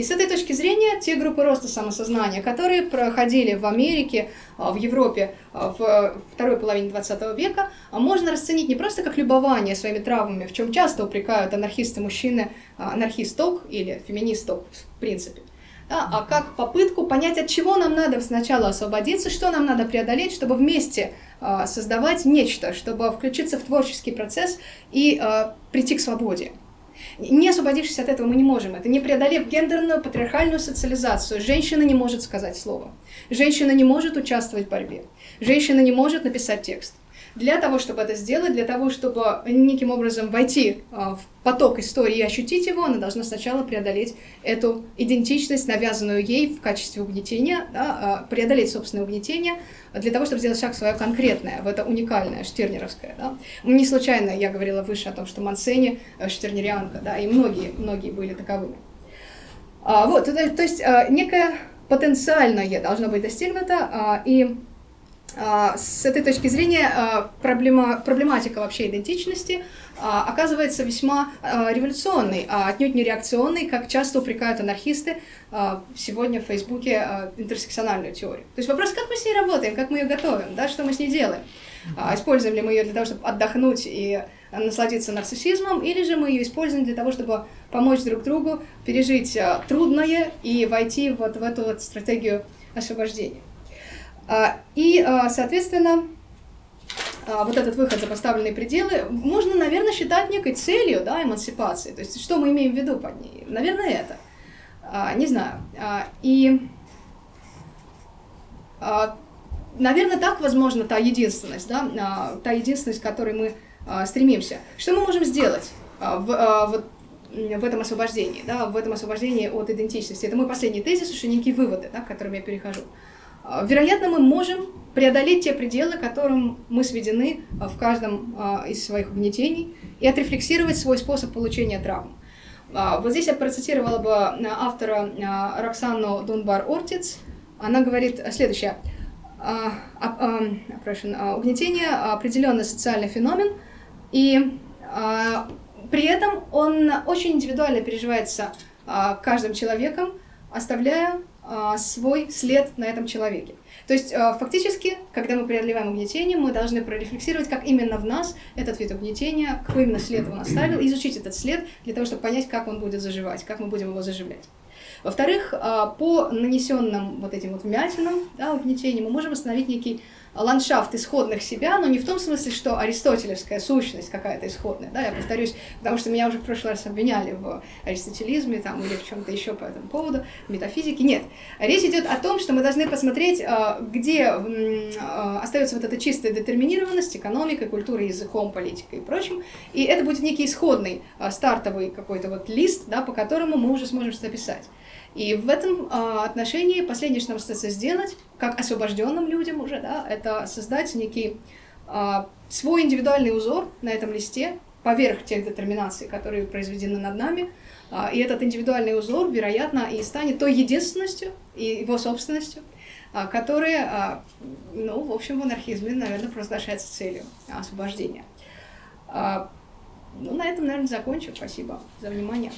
И с этой точки зрения те группы роста самосознания, которые проходили в Америке, а, в Европе а, в второй половине 20 века, а, можно расценить не просто как любование своими травмами, в чем часто упрекают анархисты-мужчины анархисток или феминисток в принципе, да, а как попытку понять, от чего нам надо сначала освободиться, что нам надо преодолеть, чтобы вместе создавать нечто, чтобы включиться в творческий процесс и прийти к свободе. Не освободившись от этого, мы не можем. Это не преодолев гендерную патриархальную социализацию. Женщина не может сказать слово. Женщина не может участвовать в борьбе. Женщина не может написать текст. Для того, чтобы это сделать, для того, чтобы неким образом войти а, в поток истории и ощутить его, она должна сначала преодолеть эту идентичность, навязанную ей в качестве угнетения, да, а, преодолеть собственное угнетение, для того, чтобы сделать шаг свое конкретное, в это уникальное, штернеровское. Да. Не случайно я говорила выше о том, что Мансени э, штернерианка, да, и многие, многие были таковыми. А, вот, то, то есть а, некое потенциальное должно быть достигнуто, а, и с этой точки зрения а, проблема, проблематика вообще идентичности а, оказывается весьма революционной, а отнюдь не реакционной, как часто упрекают анархисты сегодня в Фейсбуке интерсекциональную теорию. То есть вопрос, как мы с ней работаем, как мы ее готовим, да, что мы с ней делаем. Используем ли мы ее для того, чтобы отдохнуть и насладиться нарциссизмом, или же мы ее используем для того, чтобы помочь друг другу пережить трудное и войти вот в эту вот стратегию освобождения. А, и, а, соответственно, а, вот этот выход за поставленные пределы можно, наверное, считать некой целью да, эмансипации. То есть, что мы имеем в виду под ней? Наверное, это. Не знаю. И, наверное, так, возможно, та единственность, да, та единственность, к которой мы стремимся. Что мы можем сделать в, в этом освобождении, да, в этом освобождении от идентичности? Это мой последний тезис, уже некие выводы, да, к которым я перехожу. А, вероятно, мы можем преодолеть те пределы, которым мы сведены а, в каждом а, из своих угнетений, и отрефлексировать свой способ получения травм. Вот здесь я процитировала бы автора Роксану Дунбар-Ортиц. Она говорит следующее. Угнетение – определенный социальный феномен, и при этом он очень индивидуально переживается каждым человеком, оставляя свой след на этом человеке. То есть а, фактически, когда мы преодолеваем угнетение, мы должны прорефлексировать, как именно в нас этот вид угнетения, какой именно след он оставил, изучить этот след для того, чтобы понять, как он будет заживать, как мы будем его заживлять. Во-вторых, а, по нанесенным вот этим вот вмятинам, да, угнетению, мы можем установить некий ландшафт исходных себя, но не в том смысле, что аристотелевская сущность какая-то исходная, да, я повторюсь, потому что меня уже в прошлый раз обвиняли в аристотелизме там, или в чем-то еще по этому поводу, в метафизике. Нет. Речь идет о том, что мы должны посмотреть, а, где а, остается вот эта чистая детерминированность экономикой, культурой, языком, политикой и прочим, и это будет некий исходный а, стартовый какой-то вот лист, да, по которому мы уже сможем что-то писать. И в этом а, отношении последнее, что нам остается сделать, как освобожденным людям уже, да, это создать некий а, свой индивидуальный узор на этом листе поверх тех детерминаций, которые произведены над нами. А, и этот индивидуальный узор, вероятно, и станет той единственностью и его собственностью, а, которая, а, ну, в общем, в анархизме, наверное, провозглашается целью освобождения. Ну, на этом, наверное, закончу. Спасибо за внимание.